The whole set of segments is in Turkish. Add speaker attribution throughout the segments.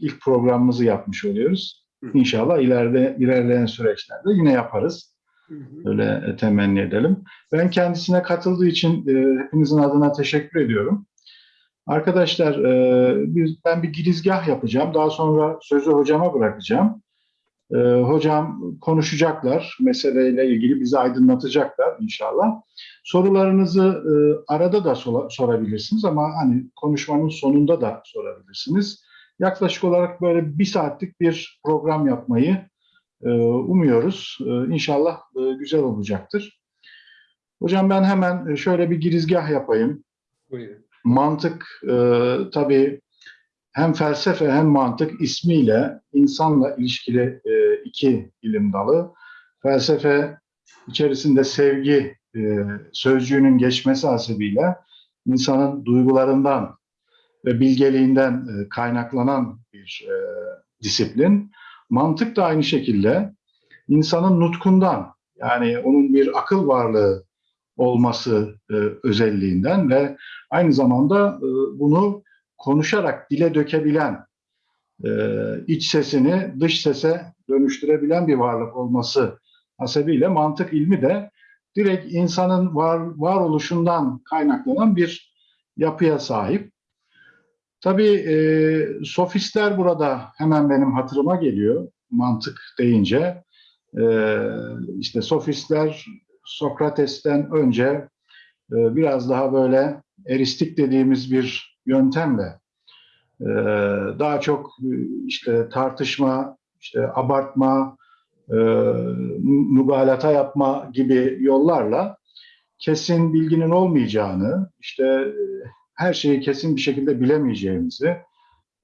Speaker 1: ilk programımızı yapmış oluyoruz.
Speaker 2: Hı.
Speaker 1: İnşallah ileride ilerleyen süreçlerde yine yaparız.
Speaker 2: Hı hı.
Speaker 1: Öyle e, temenni edelim. Ben kendisine katıldığı için e, hepinizin adına teşekkür ediyorum. Arkadaşlar e, biz, ben bir girizgah yapacağım. Daha sonra sözü hocama bırakacağım. E, hocam konuşacaklar. Meseleyle ilgili bizi aydınlatacaklar inşallah. Sorularınızı e, arada da sola- sorabilirsiniz ama hani konuşmanın sonunda da sorabilirsiniz. Yaklaşık olarak böyle bir saatlik bir program yapmayı e, umuyoruz. E, İnşallah e, güzel olacaktır. Hocam ben hemen şöyle bir girizgah yapayım.
Speaker 2: Buyurun.
Speaker 1: Mantık tabii hem felsefe hem mantık ismiyle insanla ilişkili iki ilim dalı. Felsefe içerisinde sevgi sözcüğünün geçmesi hasebiyle insanın duygularından bilgeliğinden e, kaynaklanan bir e, disiplin. Mantık da aynı şekilde insanın nutkundan yani onun bir akıl varlığı olması e, özelliğinden ve aynı zamanda bunu konuşarak dile dökebilen, iç sesini dış sese dönüştürebilen bir varlık olması hasebiyle mantık ilmi de direkt insanın var varoluşundan kaynaklanan bir yapıya sahip. Tabii e, sofistler burada hemen benim hatırıma geliyor mantık deyince. E, işte sofistler Sokrates'ten önce e, biraz daha böyle eristik dediğimiz bir yöntemle e, daha çok işte tartışma, işte abartma, e, mübalata yapma gibi yollarla kesin bilginin olmayacağını, işte her şeyi kesin bir şekilde bilemeyeceğimizi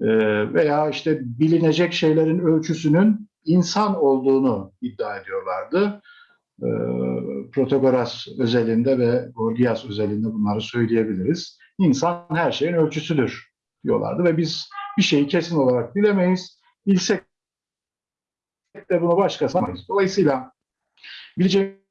Speaker 1: e, veya işte bilinecek şeylerin ölçüsünün insan olduğunu iddia ediyorlardı. E, Protagoras özelinde ve Gorgias özelinde bunları söyleyebiliriz. İnsan her şeyin ölçüsüdür diyorlardı ve biz bir şeyi kesin olarak bilemeyiz. Bilsek de bunu başkası yapamayız. Dolayısıyla bilecek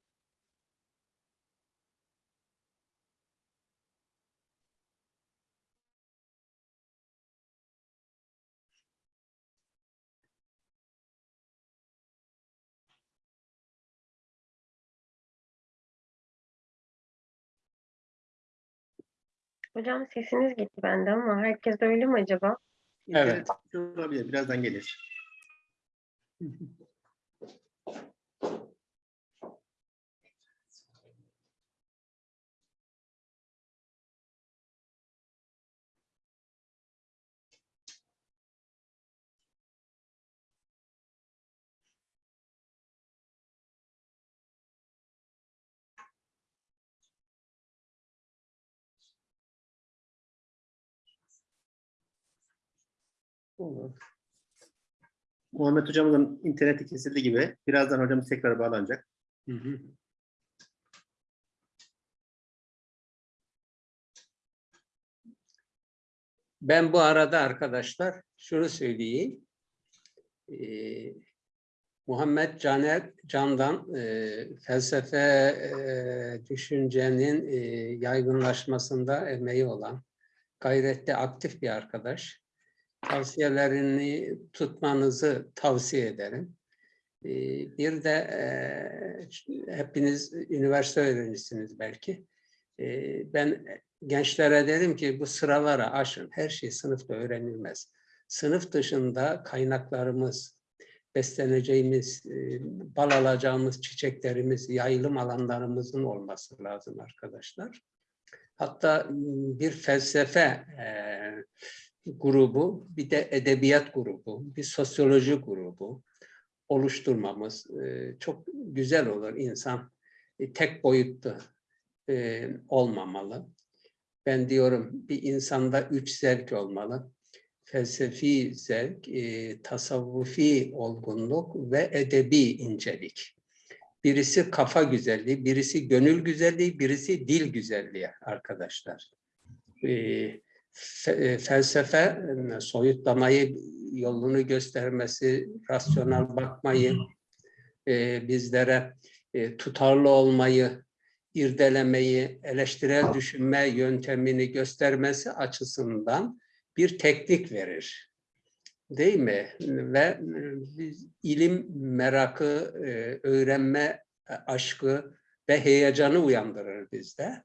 Speaker 3: Hocam sesiniz gitti bende ama herkes öyle mi acaba?
Speaker 2: Evet. Olabilir. Birazdan gelir. Olur. Muhammed hocamızın interneti kesildi gibi. Birazdan hocamız tekrar bağlanacak. Hı hı.
Speaker 4: Ben bu arada arkadaşlar şunu söyleyeyim. Ee, Muhammed Caner Can'dan e, felsefe e, düşüncenin e, yaygınlaşmasında emeği olan, gayrette aktif bir arkadaş. Tavsiyelerini tutmanızı tavsiye ederim. Ee, bir de e, hepiniz üniversite öğrencisiniz belki. Ee, ben gençlere derim ki bu sıralara aşın. Her şey sınıfta öğrenilmez. Sınıf dışında kaynaklarımız, besleneceğimiz, e, bal alacağımız çiçeklerimiz, yayılım alanlarımızın olması lazım arkadaşlar. Hatta m, bir felsefe e, grubu, bir de edebiyat grubu, bir sosyoloji grubu oluşturmamız e, çok güzel olur. İnsan e, tek boyutlu e, olmamalı. Ben diyorum bir insanda üç zevk olmalı. Felsefi zevk, tasavvufi olgunluk ve edebi incelik. Birisi kafa güzelliği, birisi gönül güzelliği, birisi dil güzelliği arkadaşlar. E, e, felsefe e, soyutlamayı yolunu göstermesi, rasyonel bakmayı, e, bizlere e, tutarlı olmayı, irdelemeyi, eleştirel düşünme yöntemini göstermesi açısından bir teknik verir. değil mi? Ve e, biz ilim merakı, öğrenme aşkı ve heyecanı uyandırır bizde.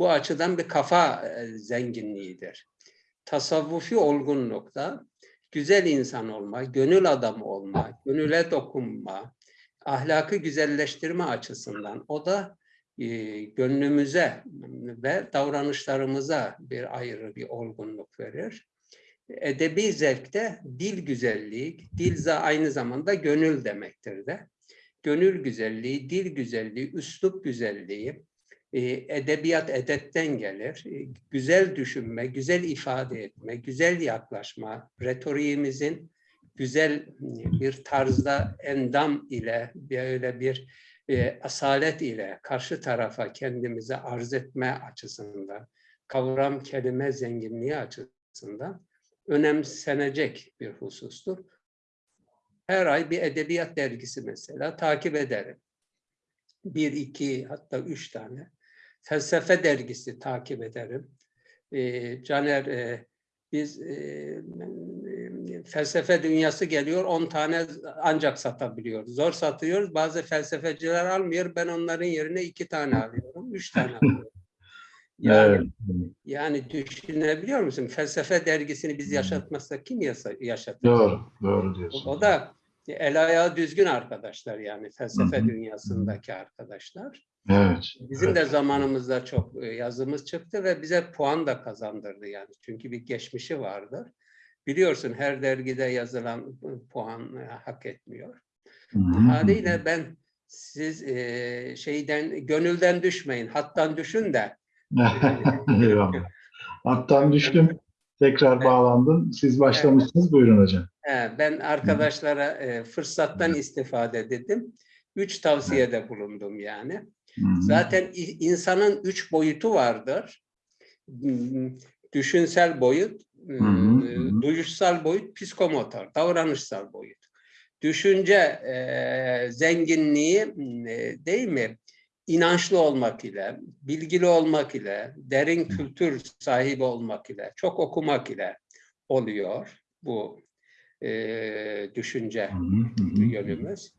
Speaker 4: Bu açıdan bir kafa e, zenginliğidir. Tasavvufi olgunlukta güzel insan olma, gönül adamı olma, gönüle dokunma, ahlakı güzelleştirme açısından o da e, gönlümüze ve davranışlarımıza bir ayrı bir olgunluk verir. Edebi zevkte dil güzelliği, dil aynı zamanda gönül demektir de. Gönül güzelliği, dil güzelliği, üslup güzelliği, edebiyat edetten gelir. E, Güzel düşünme, güzel ifade etme, güzel yaklaşma, retoriğimizin güzel bir tarzda endam ile böyle bir e, asalet ile karşı tarafa kendimizi arz etme açısından, kavram kelime zenginliği açısından önemsenecek bir husustur. Her ay bir edebiyat dergisi mesela takip ederim. Bir, iki hatta üç tane. Felsefe dergisi takip ederim. E, Caner e, biz e, felsefe dünyası geliyor 10 tane ancak satabiliyoruz. Zor satıyoruz. Bazı felsefeciler almıyor. Ben onların yerine iki tane alıyorum. Üç tane alıyorum. Yani,
Speaker 1: Evet.
Speaker 4: yani düşünebiliyor musun? Felsefe dergisini biz yaşatmazsak kim yaşatacak?
Speaker 1: Doğru, doğru diyorsun.
Speaker 4: O da el ayağı düzgün arkadaşlar yani felsefe
Speaker 1: Hı hı.
Speaker 4: dünyasındaki arkadaşlar.
Speaker 1: Evet.
Speaker 4: Bizim de zamanımızda çok e, yazımız çıktı ve bize puan da kazandırdı yani. Çünkü bir geçmişi vardır. Biliyorsun her dergide yazılan e, puan e, hak etmiyor.
Speaker 1: Hı.
Speaker 4: Haliyle ben siz e, şeyden gönülden düşmeyin, hattan düşün de
Speaker 1: Eyvallah. Hattan düştüm. Tekrar bağlandım. Siz başlamışsınız. Buyurun hocam.
Speaker 4: Ben arkadaşlara e, fırsattan istifade dedim. Üç tavsiyede bulundum yani. Zaten insanın üç boyutu vardır. Hmm, Düşünsel boyut,
Speaker 1: hı.
Speaker 4: e, duyuşsal boyut, psikomotor, davranışsal boyut. Düşünce e, zenginliği mm, e, değil mi? İnançlı olmak ile, bilgili olmak ile, derin kültür sahibi olmak ile, çok okumak ile oluyor bu e, düşünce yönümüz.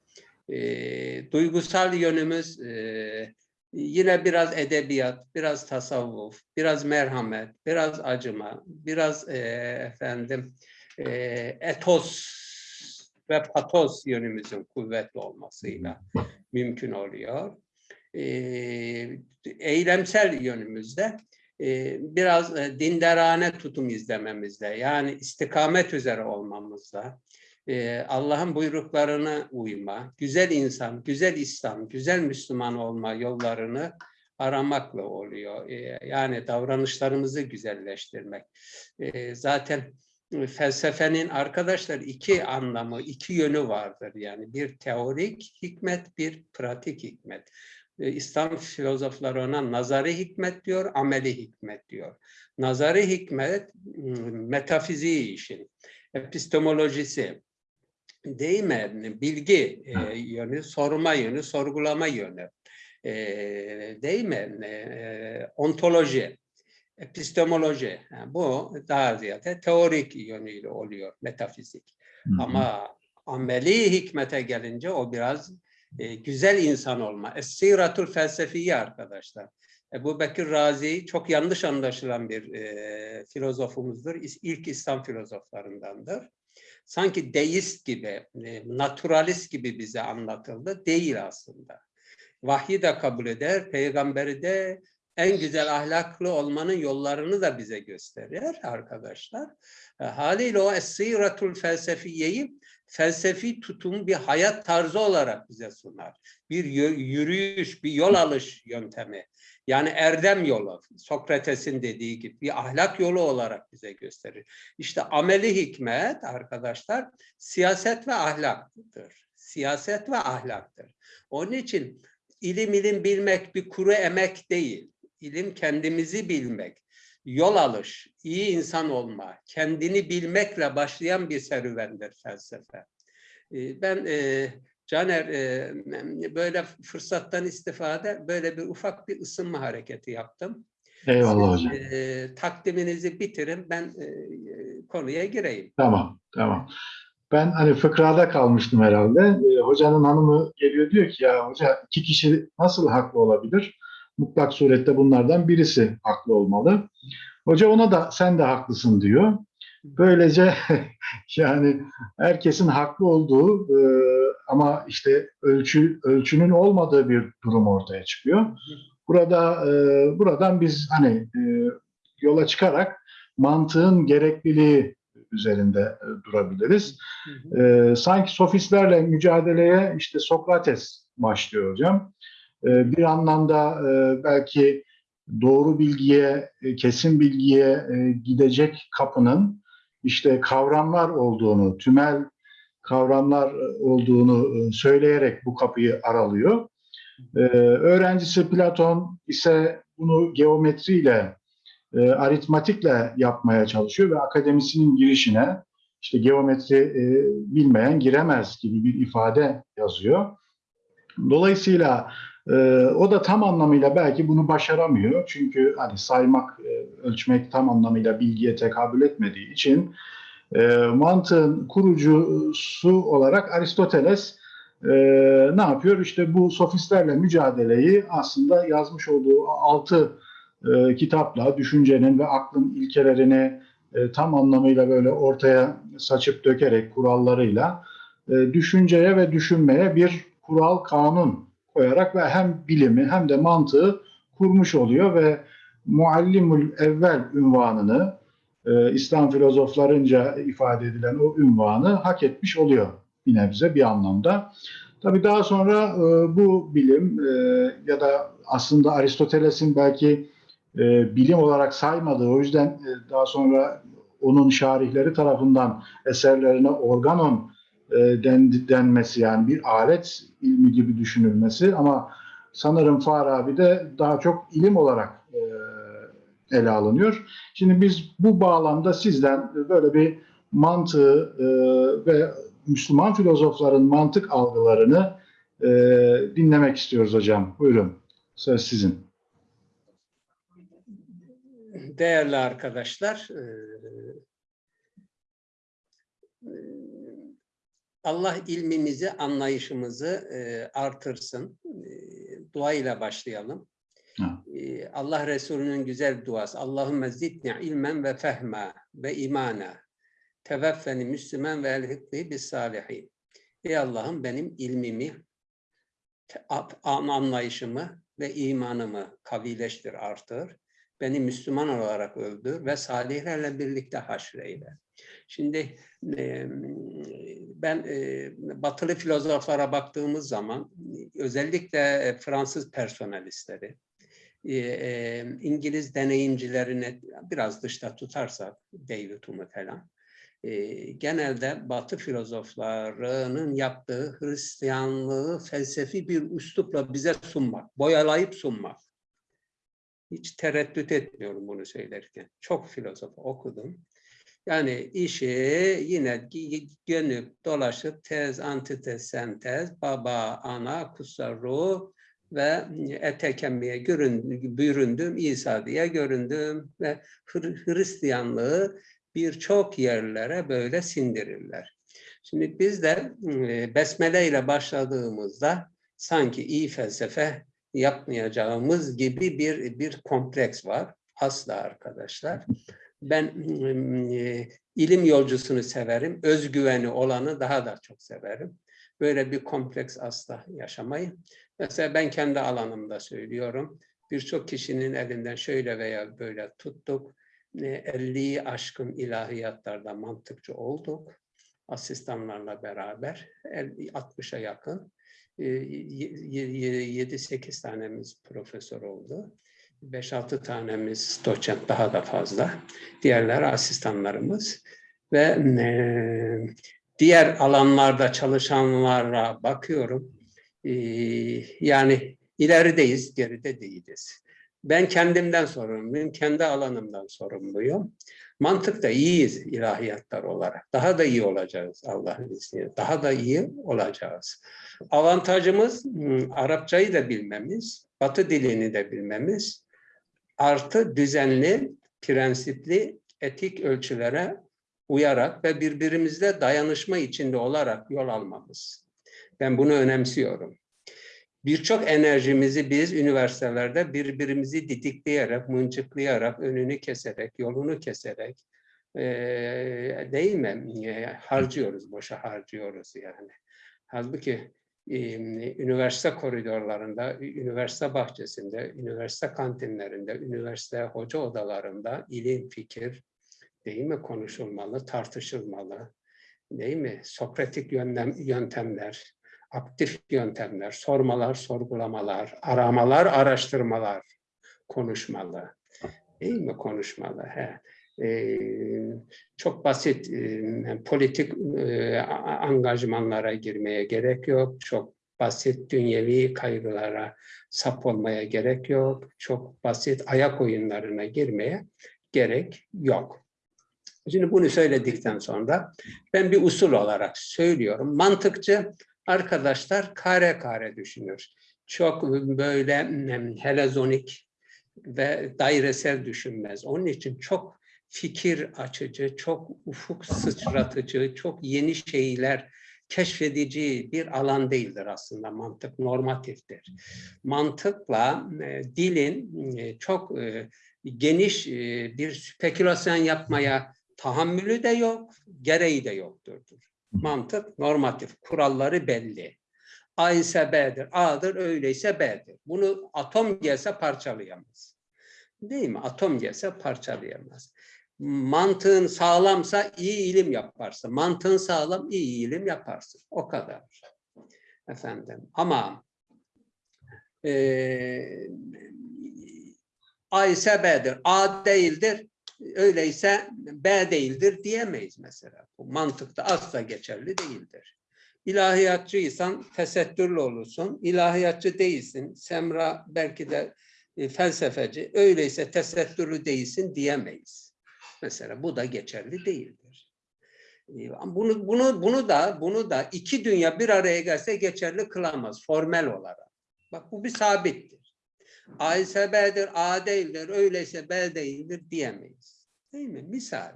Speaker 4: E, duygusal yönümüz e, yine biraz edebiyat, biraz tasavvuf, biraz merhamet, biraz acıma, biraz e, efendim e, etos ve patos yönümüzün kuvvetli olmasıyla mümkün oluyor. E, eylemsel yönümüzde e, biraz e, dindarane tutum izlememizle yani istikamet üzere olmamızla e, Allah'ın buyruklarına uyma, güzel insan, güzel İslam, güzel Müslüman olma yollarını aramakla oluyor. E, yani davranışlarımızı güzelleştirmek. E, zaten felsefenin arkadaşlar iki anlamı, iki yönü vardır. Yani bir teorik hikmet, bir pratik hikmet. İslam filozofları ona nazari hikmet diyor, ameli hikmet diyor. Nazari hikmet metafiziği işin, epistemolojisi, değil mi? Bilgi e, yönü, sorma yönü, sorgulama yönü, e, değil mi? E, ontoloji, epistemoloji. Ha, bu daha ziyade teorik yönüyle oluyor, metafizik.
Speaker 1: Hı hı.
Speaker 4: Ama ameli hikmete gelince o biraz e, güzel insan olma. Es-siratul felsefiye arkadaşlar. Ebu Bekir Razi çok yanlış anlaşılan bir e, filozofumuzdur. İlk İslam filozoflarındandır. Sanki deist gibi, e, naturalist gibi bize anlatıldı. Değil aslında. Vahyi de kabul eder, peygamberi de en güzel ahlaklı olmanın yollarını da bize gösterir arkadaşlar. E, haliyle o Es-siratul felsefiyeyi felsefi tutum bir hayat tarzı olarak bize sunar. Bir yürüyüş, bir yol alış yöntemi. Yani erdem yolu, Sokrates'in dediği gibi bir ahlak yolu olarak bize gösterir. İşte ameli hikmet arkadaşlar siyaset ve ahlaktır. Siyaset ve ahlaktır. Onun için ilim ilim bilmek bir kuru emek değil. İlim kendimizi bilmek, yol alış, iyi insan olma, kendini bilmekle başlayan bir serüvendir felsefe. Ee, Ben e, Caner e, böyle fırsattan istifade böyle bir ufak bir ısınma hareketi yaptım.
Speaker 1: Eyvallah
Speaker 4: Siz,
Speaker 1: hocam.
Speaker 4: e, takdiminizi bitirin, ben e, konuya gireyim.
Speaker 1: Tamam, tamam. Ben hani fıkrada kalmıştım herhalde. Hocanın hanımı geliyor diyor ki ya hoca iki kişi nasıl haklı olabilir? Mutlak surette bunlardan birisi haklı olmalı. Hoca ona da sen de haklısın diyor. Böylece yani herkesin haklı olduğu e, ama işte ölçü ölçünün olmadığı bir durum ortaya çıkıyor. Burada e, buradan biz hani e, yola çıkarak mantığın gerekliliği üzerinde durabiliriz.
Speaker 4: Hı hı.
Speaker 1: E, sanki sofistlerle mücadeleye işte Sokrates başlıyor hocam. E, bir anlamda e, belki doğru bilgiye, e, kesin bilgiye e, gidecek kapının işte kavramlar olduğunu, tümel kavramlar olduğunu e, söyleyerek bu kapıyı aralıyor. E, öğrencisi Platon ise bunu geometriyle, e, aritmatikle yapmaya çalışıyor ve akademisinin girişine işte geometri bilmeyen giremez gibi bir ifade yazıyor. Dolayısıyla e, o da tam anlamıyla belki bunu başaramıyor. Çünkü hani saymak, e, ölçmek tam anlamıyla bilgiye tekabül etmediği için e, mantığın kurucusu olarak Aristoteles e, ne yapıyor? İşte bu sofistlerle mücadeleyi aslında yazmış olduğu altı e, kitapla düşüncenin ve aklın ilkelerini tam anlamıyla böyle ortaya saçıp dökerek kurallarıyla e, düşünceye ve düşünmeye bir kural kanun koyarak ve hem bilimi hem de mantığı kurmuş oluyor ve muallimul evvel ünvanını e, İslam filozoflarınca ifade edilen o ünvanı hak etmiş oluyor bir nebze bir anlamda. Tabii daha sonra e, bu bilim e, ya da aslında Aristoteles'in belki e, bilim olarak saymadığı o yüzden e, daha sonra onun şarihleri tarafından eserlerine organon den, denmesi yani bir alet ilmi gibi düşünülmesi ama sanırım Farabi'de daha çok ilim olarak e, ele alınıyor. Şimdi biz bu bağlamda sizden böyle bir mantığı e, ve Müslüman filozofların mantık algılarını e, dinlemek istiyoruz hocam. Buyurun. Söz sizin.
Speaker 4: Değerli arkadaşlar, e, e, Allah ilmimizi, anlayışımızı e, artırsın. E, Dua ile başlayalım. E, Allah Resulü'nün güzel duası. Allahümme zidni ilmen ve fehma ve imana. Teveffeni Müslüman ve elhikni bis salihin. Ey Allah'ım benim ilmimi, anlayışımı ve imanımı kavileştir, artır. Beni Müslüman olarak öldür ve salihlerle birlikte haşreyle. Şimdi ben batılı filozoflara baktığımız zaman özellikle e, Fransız personalistleri, İngiliz deneyimcilerini biraz dışta tutarsak David Hume falan, genelde Batı filozoflarının yaptığı Hristiyanlığı felsefi bir üslupla bize sunmak, boyalayıp sunmak. Hiç tereddüt etmiyorum bunu söylerken. Çok filozof okudum. Yani işi yine dönüp dolaşıp tez, antitez, sentez, baba, ana, kutsal ruh ve ete kemiğe büründüm, İsa diye göründüm ve Hristiyanlığı birçok yerlere böyle sindirirler. Şimdi biz de e, besmele ile başladığımızda sanki iyi felsefe yapmayacağımız gibi bir bir kompleks var. Asla arkadaşlar. Ben e, ilim yolcusunu severim, özgüveni olanı daha da çok severim. Böyle bir kompleks asla yaşamayı. Mesela ben kendi alanımda söylüyorum. Birçok kişinin elinden şöyle veya böyle tuttuk. E, 50'yi aşkın ilahiyatlarda mantıkçı olduk. Asistanlarla beraber 60'a yakın. 7-8 tanemiz profesör oldu. 5-6 tanemiz doçent daha da fazla. Diğerleri asistanlarımız. Ve e, diğer alanlarda çalışanlara bakıyorum. E, yani ilerideyiz, geride değiliz. Ben kendimden sorumluyum, kendi alanımdan sorumluyum. Mantıkta iyiyiz ilahiyatlar olarak. Daha da iyi olacağız Allah'ın izniyle. Daha da iyi olacağız. Avantajımız hmm, Arapçayı da bilmemiz, Batı dilini de bilmemiz. Artı düzenli, prensipli, etik ölçülere uyarak ve birbirimizle dayanışma içinde olarak yol almamız. Ben bunu önemsiyorum. Birçok enerjimizi biz üniversitelerde birbirimizi didikleyerek, mıncıklayarak, önünü keserek, yolunu keserek, eee, değil mi? Eee, harcıyoruz, boşa harcıyoruz yani. Halbuki üniversite koridorlarında, üniversite bahçesinde, üniversite kantinlerinde, üniversite hoca odalarında ilim, fikir, değil mi? Konuşulmalı, tartışılmalı, değil mi? Sokratik yöntem, yöntemler, aktif yöntemler, sormalar, sorgulamalar, aramalar, araştırmalar konuşmalı. Değil mi? Konuşmalı. He. Ee, çok basit e, politik e, angajmanlara girmeye gerek yok. Çok basit dünyevi kaygılara sap olmaya gerek yok. Çok basit ayak oyunlarına girmeye gerek yok. Şimdi bunu söyledikten sonra ben bir usul olarak söylüyorum. Mantıkçı arkadaşlar kare kare düşünür. Çok böyle em, helezonik ve dairesel düşünmez. Onun için çok fikir açıcı, çok ufuk sıçratıcı, çok yeni şeyler keşfedici bir alan değildir aslında mantık normatiftir. Mantıkla e, dilin e, çok e, geniş e, bir spekülasyon yapmaya tahammülü de yok, gereği de yoktur. Mantık normatif, kuralları belli. A ise B'dir, A'dır, öyleyse B'dir. Bunu atom gelse parçalayamaz. Değil mi? Atom gelse parçalayamaz. Mantığın sağlamsa iyi ilim yaparsın. Mantığın sağlam iyi ilim yaparsın. O kadar. Efendim. Ama eee A ise B'dir. A değildir. Öyleyse B değildir diyemeyiz mesela. Bu mantıkta asla geçerli değildir. İlahiyatçıysan tesettürlü olursun. İlahiyatçı değilsin. Semra belki de e, felsefeci. Öyleyse tesettürlü değilsin diyemeyiz. Mesela bu da geçerli değildir. E, Bunu bunu bunu da bunu da iki dünya bir araya gelse geçerli kılamaz formel olarak. Bak bu bir sabittir. A ise B'dir, A değildir, öyleyse B değildir diyemeyiz. Değil mi? Misal.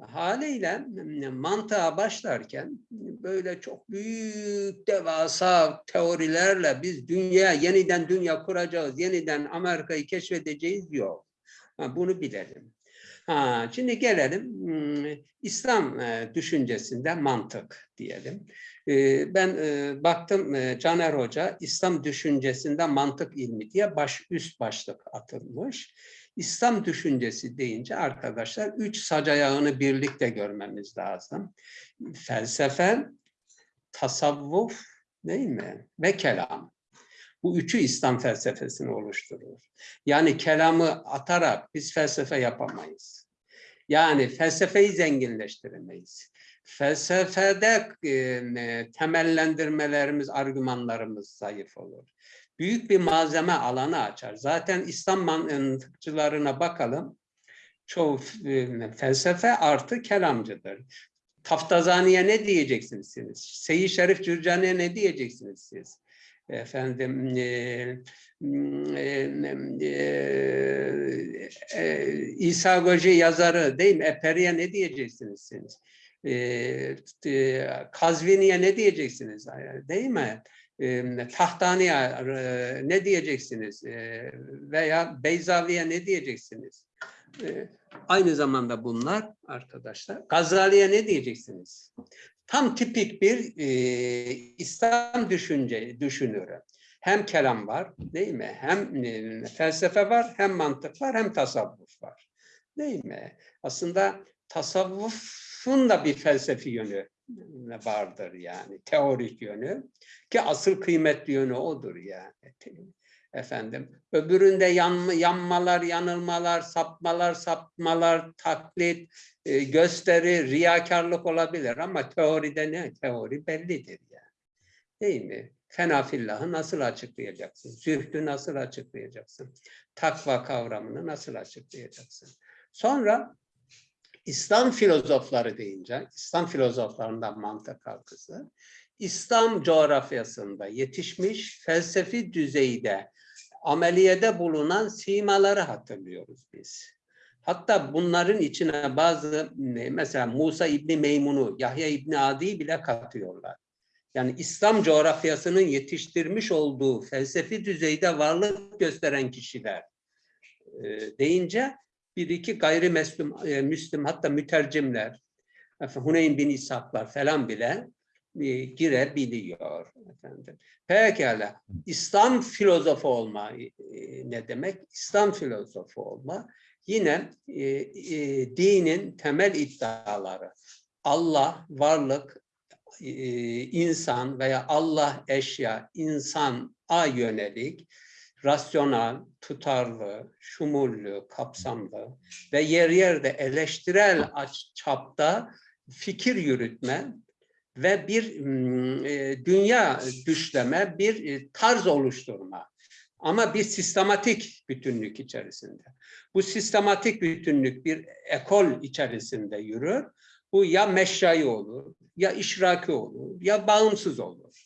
Speaker 4: Haliyle mantığa başlarken böyle çok büyük devasa teorilerle biz dünya yeniden dünya kuracağız, yeniden Amerika'yı keşfedeceğiz yok. Bunu bilelim. Ha, şimdi gelelim hmm, İslam e, düşüncesinde mantık diyelim. E, Ben e, baktım Caner Hoca İslam düşüncesinde mantık ilmi diye baş üst başlık atılmış. İslam düşüncesi deyince arkadaşlar üç sac ayağını birlikte görmemiz lazım. Felsefe, tasavvuf değil mi? Ve kelam. Bu üçü İslam felsefesini oluşturur. Yani kelamı atarak biz felsefe yapamayız. Yani felsefeyi zenginleştiremeyiz. Felsefede e, temellendirmelerimiz, argümanlarımız zayıf olur. Büyük bir malzeme alanı açar. Zaten İslam mantıkçılarına bakalım. Çoğu e, felsefe artı kelamcıdır. Taftazani'ye ne diyeceksiniz siz? Seyyid Şerif Cürcani'ye ne diyeceksiniz siz? Efendim e, e, e, e, İsa Goji yazarı değil mi? Eperi'ye ne diyeceksiniz siz? E, e, Kazvini'ye ne diyeceksiniz? Değil mi? E, Tahtani'ye e, ne diyeceksiniz? E, veya Beyzavi'ye ne diyeceksiniz? E, aynı zamanda bunlar arkadaşlar. Gazali'ye ne diyeceksiniz? Tam tipik bir e, İslam düşünce düşünürü. Hem kelam var, değil mi? Hem e, felsefe var, hem mantık var, hem tasavvuf var. Değil mi? Aslında tasavvufun da bir felsefi yönü vardır yani, teorik yönü. Ki asıl kıymetli yönü odur yani. Efendim, öbüründe yan, yanmalar, yanılmalar, sapmalar, sapmalar, taklit, e, gösteri, riyakarlık olabilir ama teoride ne? Teori bellidir yani. Değil mi? Fenafillahı nasıl açıklayacaksın? Zühdü nasıl açıklayacaksın? Takva kavramını nasıl açıklayacaksın? Sonra İslam filozofları deyince, İslam filozoflarından mantık halkası, İslam coğrafyasında yetişmiş felsefi düzeyde ameliyede bulunan simaları hatırlıyoruz biz. Hatta bunların içine bazı mesela Musa İbni Meymun'u, Yahya İbni Adi'yi bile katıyorlar. Yani İslam coğrafyasının yetiştirmiş olduğu felsefi düzeyde varlık gösteren kişiler e, deyince bir iki gayrimüslim e, Müslüm hatta mütercimler, Huneyn bin İshaklar falan bile girebiliyor. Efendim. Pekala. İslam filozofu olma e, ne demek? İslam filozofu olma yine e, e, dinin temel iddiaları. Allah, varlık, e, insan veya Allah eşya, insan a yönelik rasyonel, tutarlı, şumullü, kapsamlı ve yer yerde eleştirel çapta fikir yürütme ve bir e, dünya düşleme, bir e, tarz oluşturma. Ama bir sistematik bütünlük içerisinde. Bu sistematik bütünlük bir ekol içerisinde yürür. Bu ya meşrai olur, ya işraki olur, ya bağımsız olur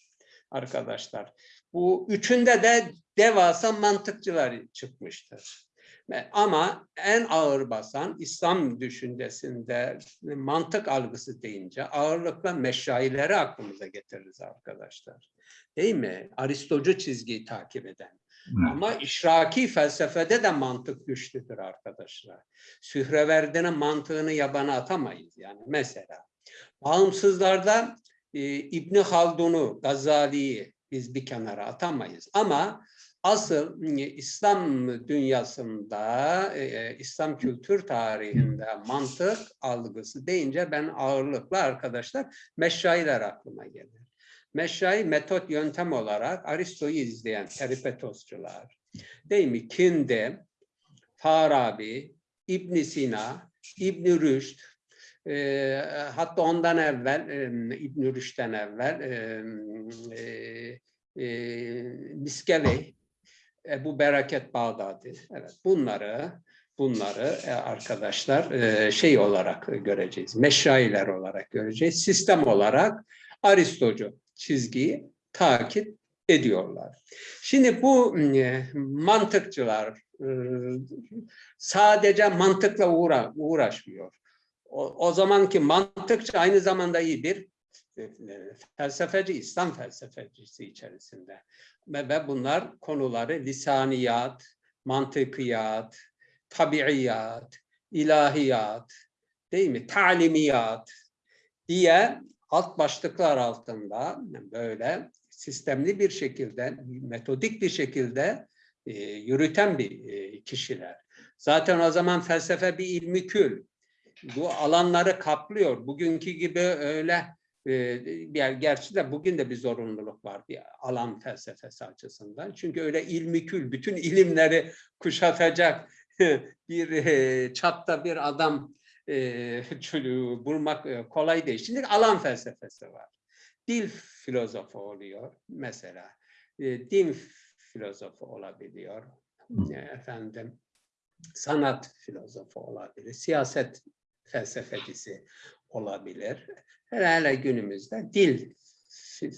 Speaker 4: arkadaşlar. Bu üçünde de devasa mantıkçılar çıkmıştır. Ve- Ama en ağır basan İslam düşüncesinde mantık algısı deyince ağırlıkla meşayileri aklımıza getiririz arkadaşlar. Değil mi? Aristocu çizgiyi takip eden. Ama işraki felsefede de mantık güçlüdür arkadaşlar. Sühreverdi'nin mantığını yabana atamayız yani mesela. Bağımsızlarda e, İbni Haldun'u, Gazali'yi biz bir kenara atamayız. Ama asıl e, İslam dünyasında, e, İslam kültür tarihinde mantık algısı deyince ben ağırlıklı arkadaşlar meşayiler aklıma gelir. Meşai metot yöntem olarak Aristo'yu izleyen peripetosçular, değil mi? Kinde, Farabi, İbn Sina, İbn Rüşd, e, hatta ondan evvel e, İbn Rüşd'den evvel e, e, e, Ebu Bereket Bağdadi. Evet, bunları bunları e, arkadaşlar e, şey olarak göreceğiz. Meşailer olarak göreceğiz. Sistem olarak Aristocu çizgiyi takip ediyorlar. Şimdi bu e, mantıkçılar sadece mantıkla uğra uğraşmıyor. O, o zamanki mantıkçı aynı zamanda iyi bir felsefeci, İslam felsefecisi içerisinde. Ve, bunlar konuları lisaniyat, mantıkiyat, tabiiyat, ilahiyat, değil mi? Talimiyat diye alt başlıklar altında böyle sistemli bir şekilde, metodik bir şekilde e, yürüten bir e, kişiler. Zaten o zaman felsefe bir ilmi kül. Bu alanları kaplıyor. Bugünkü gibi öyle e, bir gerçi de bugün de bir zorunluluk var bir alan felsefesi açısından. Çünkü öyle ilmi kül, bütün ilimleri kuşatacak bir e, çapta bir adam e, bulmak e, kolay değil. Şimdi alan felsefesi var. Dil filozofu oluyor mesela. Din filozofu olabiliyor. Efendim sanat filozofu olabilir. Siyaset felsefecisi olabilir. Hele günümüzde dil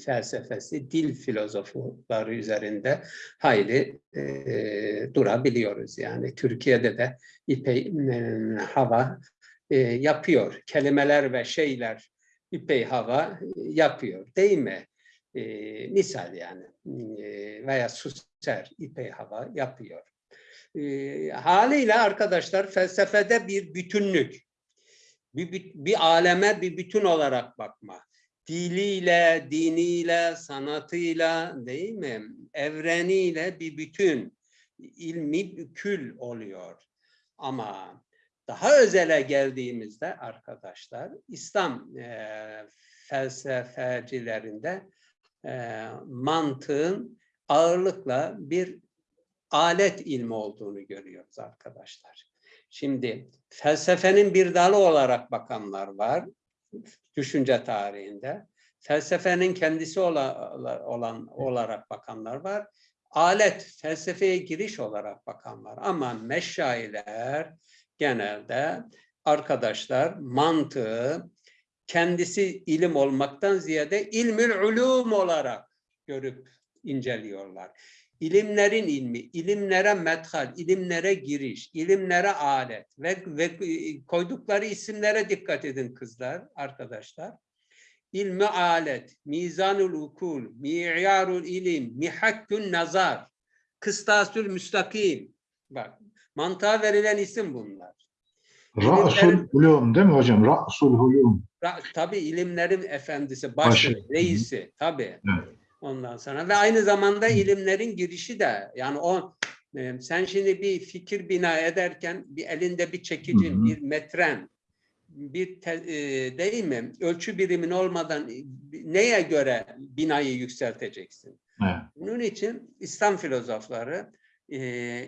Speaker 4: felsefesi, dil filozofları üzerinde hayli e, durabiliyoruz. Yani Türkiye'de de İpey e, Hava e, yapıyor. Kelimeler ve şeyler İpey Hava yapıyor değil mi? E, misal yani e, veya Susser İpey Hava yapıyor. E, haliyle arkadaşlar felsefede bir bütünlük, bir, bir aleme bir bütün olarak bakma diliyle, diniyle, sanatıyla değil mi? Evreniyle bir bütün ilmi kül oluyor. Ama daha özele geldiğimizde arkadaşlar İslam e, felsefecilerinde e, mantığın ağırlıkla bir alet ilmi olduğunu görüyoruz arkadaşlar. Şimdi felsefenin bir dalı olarak bakanlar var düşünce tarihinde. Felsefenin kendisi olan, olan olarak bakanlar var. Alet, felsefeye giriş olarak bakanlar. Ama meşayiler genelde arkadaşlar mantığı kendisi ilim olmaktan ziyade ilmül ulum olarak görüp inceliyorlar. İlimlerin ilmi, ilimlere methal, ilimlere giriş, ilimlere alet ve, ve e, koydukları isimlere dikkat edin kızlar, arkadaşlar. İlmi alet, mizanul ukul, mi'yarul ilim, mihakkün nazar, kıstasül müstakim. Bak, mantığa verilen isim bunlar.
Speaker 1: Ra'sul ulum değil mi hocam? Ra'sul ulum.
Speaker 4: Ra- Tabii ilimlerin efendisi, başı,
Speaker 1: Başı.
Speaker 4: reisi tabii.
Speaker 1: Evet.
Speaker 4: Ondan sonra ve aynı zamanda ilimlerin girişi de yani o e, sen şimdi bir fikir bina ederken bir elinde bir çekicin,
Speaker 1: Hı hı.
Speaker 4: bir metren, bir te- e, değil mi? Ölçü birimin olmadan neye göre binayı yükselteceksin?
Speaker 1: Evet.
Speaker 4: Bunun için İslam filozofları e,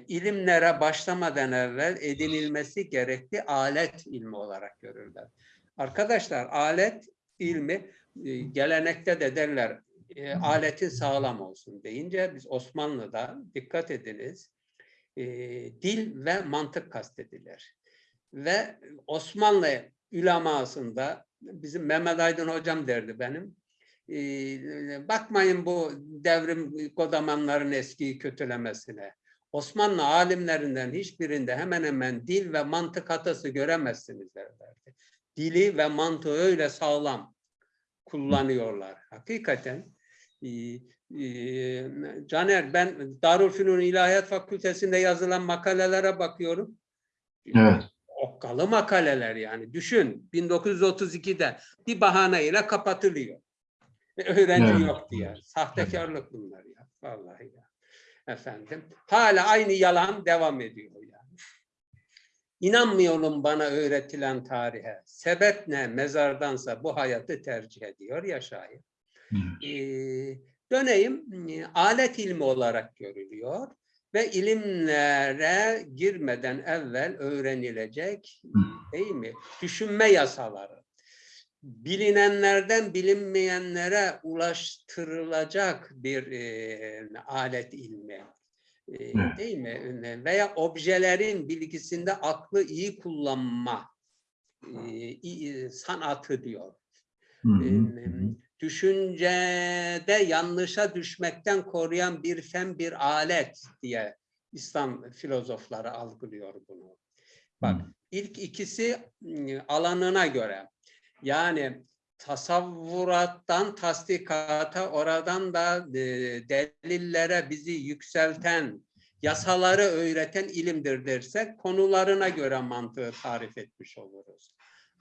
Speaker 4: ilimlere başlamadan evvel edinilmesi gerekli alet ilmi olarak görürler. Arkadaşlar alet ilmi e, gelenekte de derler e, aletin sağlam olsun deyince biz Osmanlı'da dikkat ediniz e, dil ve mantık kastedilir. Ve Osmanlı ülemasında bizim Mehmet Aydın hocam derdi benim. e, bakmayın bu devrim kodamanların eskiyi kötülemesine. Osmanlı alimlerinden hiçbirinde hemen hemen dil ve mantık hatası göremezsiniz derlerdi. Dili ve mantığı öyle sağlam kullanıyorlar. Hakikaten Caner ben Darülfünun İlahiyat Fakültesi'nde yazılan makalelere bakıyorum.
Speaker 1: Evet.
Speaker 4: Okkalı makaleler yani. Düşün 1932'de bir bahaneyle kapatılıyor. Ve Öğrenci
Speaker 1: Evet.
Speaker 4: yok diye. Sahtekarlık bunlar ya. Vallahi ya. Efendim. Hala aynı yalan devam ediyor yani. İnanmıyorum bana öğretilen tarihe. Sebep ne? Mezardansa bu hayatı tercih ediyor ya şair. Ee, döneyim e, alet ilmi olarak görülüyor ve ilimlere girmeden evvel öğrenilecek değil mi? Düşünme yasaları. Bilinenlerden bilinmeyenlere ulaştırılacak bir e, alet ilmi. E, değil mi? Veya objelerin bilgisinde aklı iyi kullanma e, sanatı diyor.
Speaker 1: Hı hı.
Speaker 4: Düşüncede yanlışa düşmekten koruyan bir fen bir alet diye İslam filozofları algılıyor bunu. Bak ilk ikisi ıı, alanına göre yani tasavvurattan tasdikata oradan da e, delillere bizi yükselten yasaları öğreten ilimdir dersek konularına göre mantığı tarif etmiş oluruz.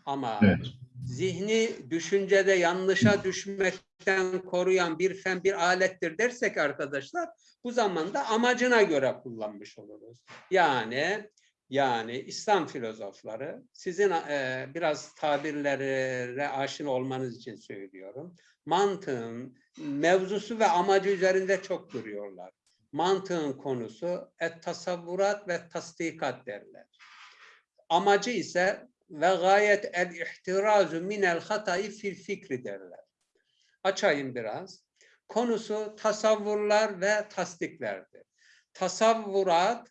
Speaker 4: Ama
Speaker 1: Evet.
Speaker 4: zihni düşüncede yanlışa düşmekten koruyan bir fen bir alettir dersek arkadaşlar bu zamanda amacına göre kullanmış oluruz. Yani yani İslam filozofları sizin e, biraz tabirlere aşina olmanız için söylüyorum. Mantığın mevzusu ve amacı üzerinde çok duruyorlar. Mantığın konusu et tasavvurat ve tasdikat derler. Amacı ise ve gayet el ihtirazu minel hatayı fil fikri derler. Açayım biraz. Konusu tasavvurlar ve tasdiklerdir. Tasavvurat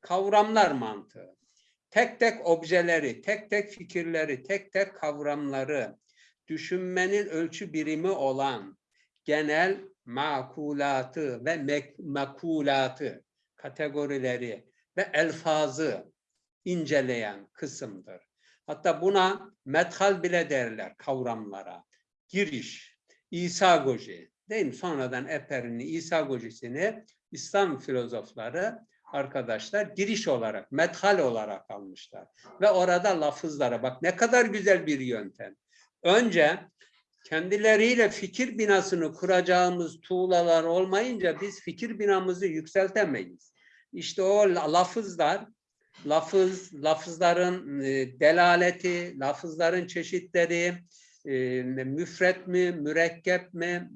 Speaker 4: kavramlar mantığı. Tek tek objeleri, tek tek fikirleri, tek tek kavramları düşünmenin ölçü birimi olan genel makulatı ve mek- makulatı kategorileri ve elfazı inceleyen kısımdır. Hatta buna methal bile derler kavramlara. Giriş, İsagoji değil mi? Sonradan Eper'in İsagojisini İslam filozofları arkadaşlar giriş olarak, methal olarak almışlar. Ve orada lafızlara bak ne kadar güzel bir yöntem. Önce kendileriyle fikir binasını kuracağımız tuğlalar olmayınca biz fikir binamızı yükseltemeyiz. İşte o la- lafızlar, lafız, lafızların e, delaleti, lafızların çeşitleri, e, müfret mi, mürekkep mi,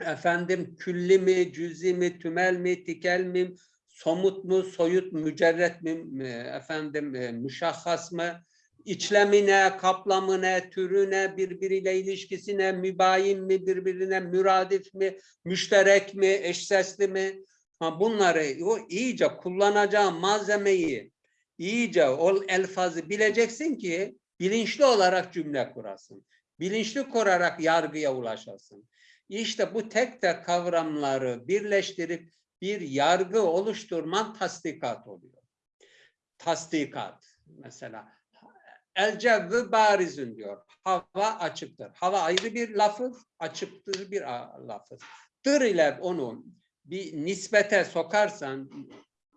Speaker 4: efendim külli mi, cüzi mi, tümel mi, tikel mi, somut mu, soyut, mücerret mi, e, efendim e, müşahhas mı, içlemi ne, kaplamı ne, türü ne, birbiriyle ilişkisi ne, mübayin mi, birbirine müradif mi, müşterek mi, eşsesli mi? Ha, bunları o iyice kullanacağın malzemeyi, iyice o elfazı bileceksin ki bilinçli olarak cümle kurasın. Bilinçli kurarak yargıya ulaşasın. İşte bu tek tek kavramları birleştirip bir yargı oluşturman tasdikat oluyor. Tasdikat mesela el cevvü barizün diyor. Hava açıktır. Hava ayrı bir lafız, açıktır bir lafız. Dır ile onu bir nispete sokarsan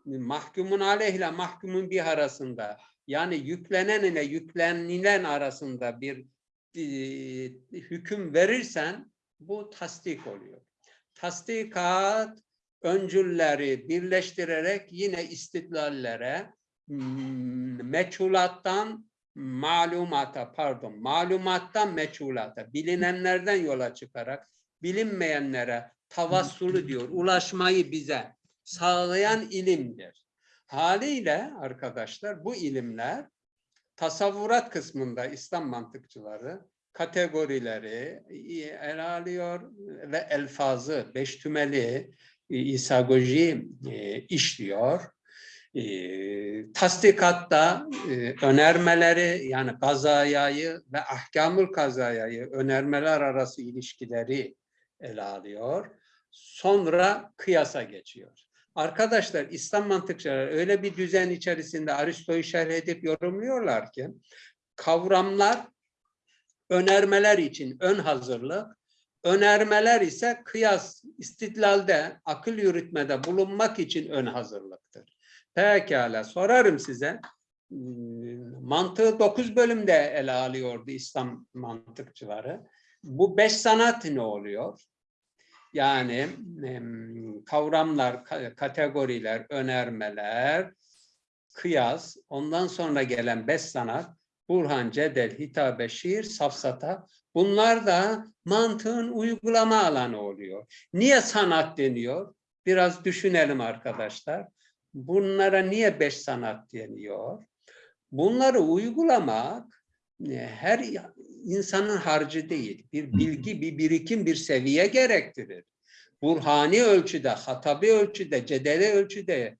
Speaker 4: mahkumun aleyh ile mahkumun bir arasında yani yüklenen ile yüklenilen arasında bir e, hüküm verirsen bu tasdik oluyor. Tasdikat öncülleri birleştirerek yine istidlallere meçhulattan malumata pardon malumattan meçhulata bilinenlerden yola çıkarak bilinmeyenlere tavassulu diyor ulaşmayı bize sağlayan ilimdir. Haliyle arkadaşlar bu ilimler tasavvurat kısmında İslam mantıkçıları kategorileri ele alıyor ve elfazı, beş tümeli isagoji e, işliyor. E, tasdikatta e, önermeleri yani kazayayı ve ahkamül kazayayı önermeler arası ilişkileri ele alıyor. Sonra kıyasa geçiyor. Arkadaşlar İslam mantıkçıları öyle bir düzen içerisinde Aristo'yu şerh edip yorumluyorlar ki kavramlar önermeler için ön hazırlık, önermeler ise kıyas, istidlalde, akıl yürütmede bulunmak için ön hazırlıktır. Pekala sorarım size. Hmm, Mantığı dokuz bölümde ele alıyordu İslam mantıkçıları. Bu beş sanat ne oluyor? Yani kavramlar, ka- kategoriler, önermeler, kıyas, ondan sonra gelen beş sanat, Burhan, Cedel, Hitabe, Şiir, Safsata bunlar da mantığın uygulama alanı oluyor. Niye sanat deniyor? Biraz düşünelim arkadaşlar. Bunlara niye beş sanat deniyor? Bunları uygulamak her insanın harcı değil. Bir bilgi, bir birikim, bir seviye gerektirir. Burhani ölçüde, hatabi ölçüde, cedeli ölçüde,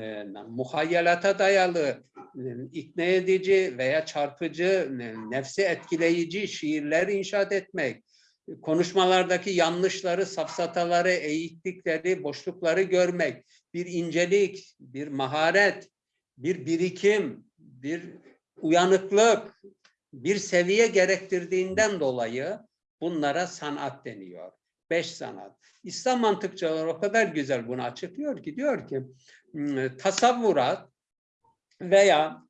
Speaker 4: e, muhayyelata dayalı, e, ikna edici veya çarpıcı, e, nefsi etkileyici şiirler inşaat etmek, konuşmalardaki yanlışları, safsataları, eğiklikleri, boşlukları görmek, bir incelik, bir maharet, bir birikim, bir uyanıklık, bir seviye gerektirdiğinden dolayı bunlara sanat deniyor. Beş sanat. İslam mantıkçıları o kadar güzel bunu açıklıyor ki diyor ki "Hmm, tasavvurat veya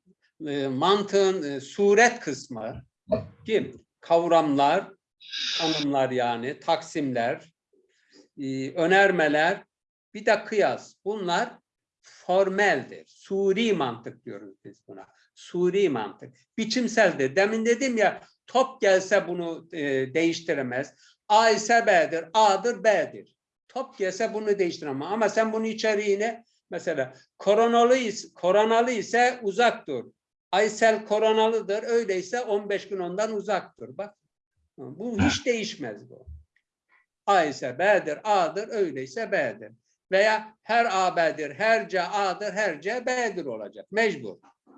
Speaker 4: e, mantığın e, suret kısmı ki kavramlar, tanımlar yani, taksimler, e, önermeler, bir de kıyas. Bunlar formeldir. Suri mantık diyoruz biz buna. Suri mantık. Biçimseldir. Demin dedim ya top gelse bunu e, değiştiremez. A ise B'dir, A'dır, B'dir. Top gelse bunu değiştiremez. Ama sen bunun içeriğine mesela koronalı, koronalı ise uzak dur. Aysel koronalıdır. Öyleyse 15 gün ondan uzak dur. Bak. Bu hiç değişmez bu. A ise B'dir, A'dır, öyleyse B'dir. Veya her A B'dir, her C A'dır, her C B'dir olacak. Mecbur.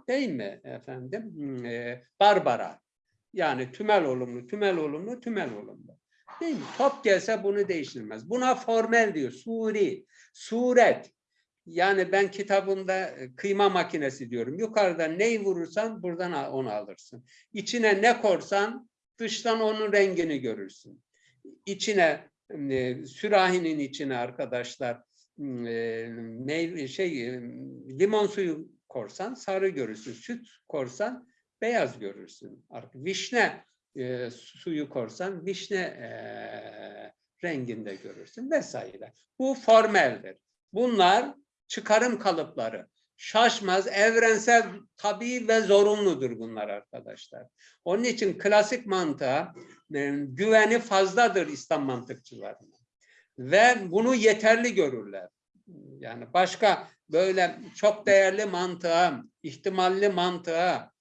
Speaker 4: Değil mi efendim? Hmm, e, Barbara. Yani tümel olumlu, tümel olumlu, tümel olumlu. Değil mi? Top gelse bunu değiştirmez. Buna formel diyor. Suri, suret. Yani ben kitabımda e, kıyma makinesi diyorum. Yukarıdan neyi vurursan buradan onu alırsın. İçine ne korsan dıştan onun rengini görürsün. İçine e, sürahinin içine arkadaşlar meyve şey limon suyu korsan sarı görürsün. Süt korsan beyaz görürsün. Vişne e, suyu korsan vişne e, renginde görürsün vesaire. Bu formeldir. Bunlar çıkarım kalıpları. Şaşmaz, evrensel, tabii ve zorunludur bunlar arkadaşlar. Onun için klasik mantığa e, güveni fazladır İslam mantıkçılarının. Ve bunu yeterli görürler. Yani başka böyle çok değerli mantığa, ihtimalli mantığa,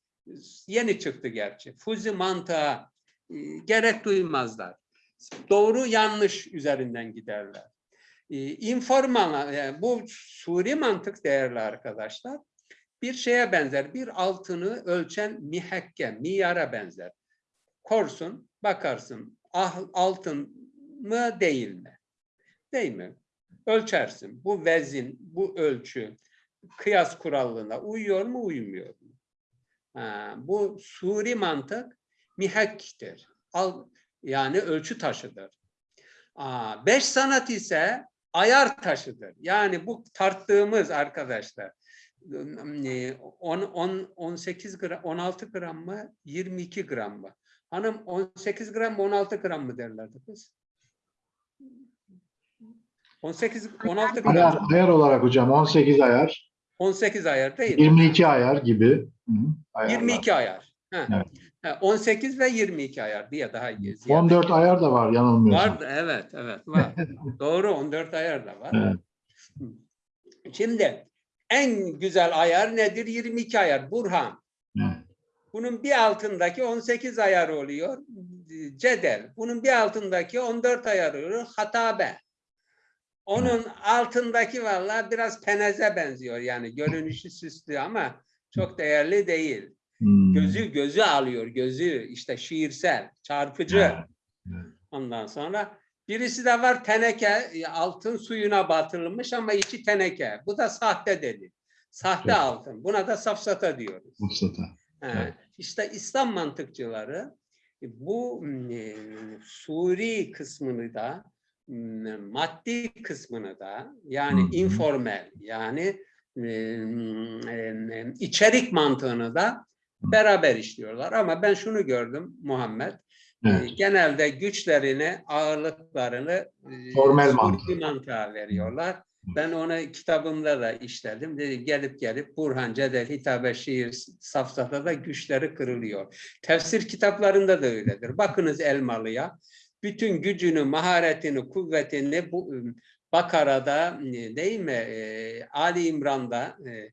Speaker 4: yeni çıktı gerçi, fuzi mantığa e, gerek duymazlar. Doğru yanlış üzerinden giderler. E, informal, yani bu suri mantık değerli arkadaşlar, bir şeye benzer, bir altını ölçen mihekke, miyara benzer. Korsun, bakarsın, ah, altın mı değil mi? Değil mi? Ölçersin. Bu vezin, bu ölçü kıyas kuralına uyuyor mu, uymuyor mu? Ha, bu suri mantık mihakktir. Al, yani ölçü taşıdır. Aa, beş sanat ise ayar taşıdır. Yani bu tarttığımız arkadaşlar e, 10, 10, 18 gram, 16 gram mı, 22 gram mı? Hanım 18 gram mı, 16 gram mı derlerdi kız? 18, 16 gram.
Speaker 1: Ayar, ayar olarak hocam 18 ayar,
Speaker 4: 18 ayar değil mi?
Speaker 1: 22 ayar gibi. Hı, ayarlar.
Speaker 4: 22 ayar.
Speaker 1: Evet.
Speaker 4: Ha, 18 ve 22 ayar diye daha iyi. ziyade.
Speaker 1: 14 ayar da var yanılmıyorsam.
Speaker 4: Var, evet, evet var. Doğru, 14 ayar da var.
Speaker 1: Evet.
Speaker 4: Şimdi en güzel ayar nedir? 22 ayar. Burhan.
Speaker 1: Evet.
Speaker 4: Bunun bir altındaki 18 ayar oluyor. Cedel. Bunun bir altındaki 14 ayar oluyor. Hatabe. Onun altındaki vallahi biraz peneze benziyor. Yani görünüşü süslü ama çok değerli değil.
Speaker 1: Hmm.
Speaker 4: Gözü gözü alıyor. Gözü işte şiirsel, çarpıcı.
Speaker 1: Evet, evet.
Speaker 4: Ondan sonra birisi de var teneke, e, altın suyuna batırılmış ama içi teneke. Bu da sahte dedi. Sahte
Speaker 1: Evet.
Speaker 4: altın. Buna da safsata diyoruz.
Speaker 1: Mustafa.
Speaker 4: He,
Speaker 1: Evet.
Speaker 4: İşte İslam mantıkçıları bu e, suri kısmını da maddi kısmını da yani informal yani e, e, içerik mantığını da beraber işliyorlar. Ama ben şunu gördüm Muhammed.
Speaker 1: Evet.
Speaker 4: Genelde güçlerini, ağırlıklarını
Speaker 1: Formel
Speaker 4: suri
Speaker 1: mantığı.
Speaker 4: mantığa veriyorlar. Ben onu kitabımda da işledim. Dedi, gelip gelip Burhan, Cedel, Hitabe, Şiir, Safsata'da güçleri kırılıyor. Tefsir kitaplarında da öyledir. Bakınız Elmalı'ya. Bütün gücünü, maharetini, kuvvetini bu ıı, Bakara'da e, değil mi? Ali İmran'da, e,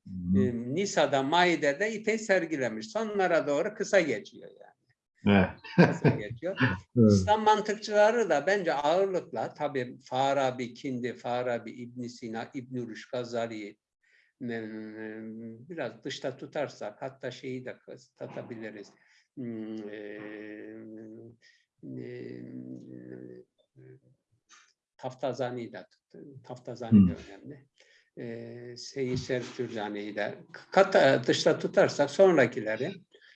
Speaker 4: Nisa'da, Maide'de ipey sergilemiş. Sonlara doğru kısa geçiyor yani.
Speaker 1: Evet.
Speaker 4: Kısa geçiyor.
Speaker 1: Evet.
Speaker 4: İslam mantıkçıları da bence ağırlıkla tabii Farabi, Kindi, Farabi, İbn Sina, İbn Rushd, Gazali e, biraz dışta tutarsak hatta şeyi de katabiliriz. Hmm, e, Taftazani de Taftazani de önemli. E, Seyyid Şerif Cürcani'yi de kat, dışta tutarsak sonrakileri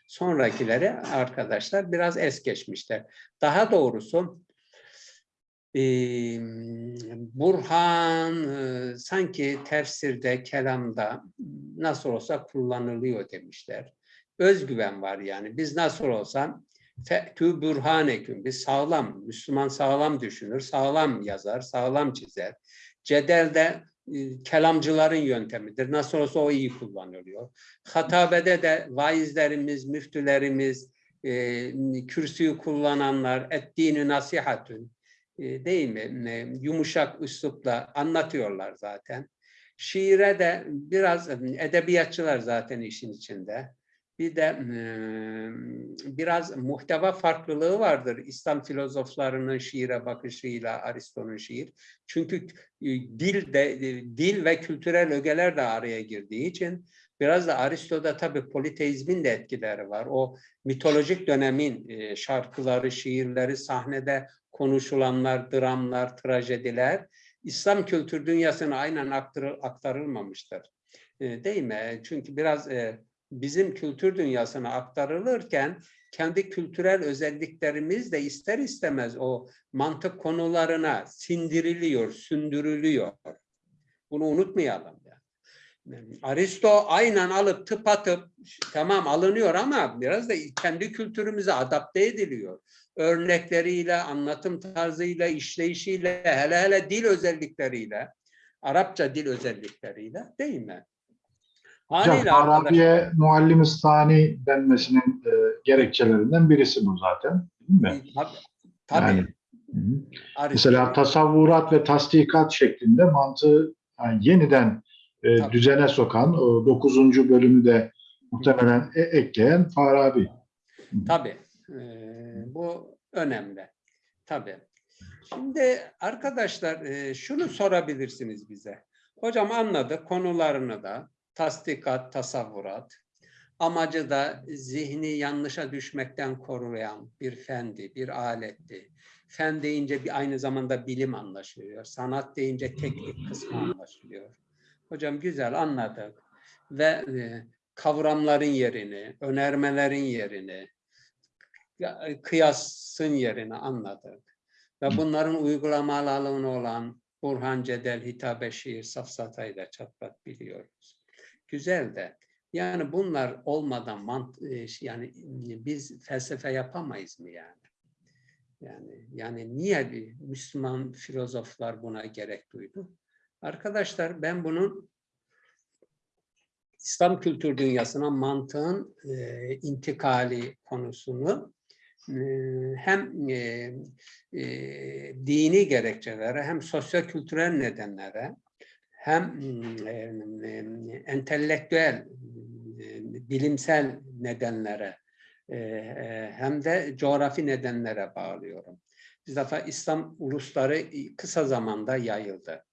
Speaker 4: sonrakileri arkadaşlar biraz es geçmişler. Daha doğrusu e, Burhan e, sanki tefsirde, kelamda nasıl olsa kullanılıyor demişler. Özgüven var yani. Biz nasıl olsa fe'tü burhaneküm. Biz sağlam, Müslüman sağlam düşünür, sağlam yazar, sağlam çizer. Cedelde e, kelamcıların yöntemidir. Nasıl olsa o iyi kullanılıyor. Hatabede de vaizlerimiz, müftülerimiz, e, kürsüyü kullananlar, ettiğini nasihatün e, değil mi? E, yumuşak üslupla anlatıyorlar zaten. Şiire de biraz e, edebiyatçılar zaten işin içinde. Bir de e, biraz muhteva farklılığı vardır İslam filozoflarının şiire bakışıyla Aristo'nun şiir. Çünkü dil de dil ve kültürel ögeler de araya girdiği için biraz da Aristo'da tabii politeizmin de etkileri var. O mitolojik dönemin e, şarkıları, şiirleri, sahnede konuşulanlar, dramlar, trajediler İslam kültür dünyasına aynen aktarıl, aktarılmamıştır. E, değil mi? Çünkü biraz e, bizim kültür dünyasına aktarılırken kendi kültürel özelliklerimiz de ister istemez o mantık konularına sindiriliyor, sündürülüyor. Bunu unutmayalım. Yani. Aristo aynen alıp tıp atıp tamam alınıyor ama biraz da kendi kültürümüze adapte ediliyor. Örnekleriyle, anlatım tarzıyla, işleyişiyle, hele hele dil özellikleriyle, Arapça dil özellikleriyle değil mi? Haliyle
Speaker 1: Arabiye muallim Stani denmesinin e, gerekçelerinden birisi bu zaten. Değil mi?
Speaker 4: Tabii. tabii.
Speaker 1: Yani, Hı Mesela tasavvurat ve tasdikat şeklinde mantığı yani yeniden e,
Speaker 4: Tabii.
Speaker 1: düzene sokan o 9. bölümü de muhtemelen e- ekleyen Farabi.
Speaker 4: Tabii. Ee, bu önemli. Tabii. Şimdi arkadaşlar e, şunu sorabilirsiniz bize. Hocam anladık konularını da tasdikat, tasavvurat. Amacı da zihni yanlışa düşmekten koruyan bir fendi, bir aletti. Fen deyince bir aynı zamanda bilim anlaşılıyor. Sanat deyince teknik kısmı anlaşılıyor. Hocam güzel anladık. Ve e, kavramların yerini, önermelerin yerini, ya- kıyasın yerini anladık. Ve bunların uygulama alanı olan Burhan Cedel, Hitabe Şiir, Safsatayı da çatlat biliyoruz. Güzel de yani bunlar olmadan mant e, yani biz felsefe yapamayız mı yani? Yani yani niye bir Müslüman filozoflar buna gerek duydu? Arkadaşlar ben bunun İslam kültür dünyasına mantığın e, intikali konusunu e, hem e, e, dini gerekçelere hem sosyokültürel nedenlere hem entelektüel bilimsel nedenlere e, e, hem de coğrafi nedenlere bağlıyorum. Bir defa İslam ulusları kısa zamanda yayıldı.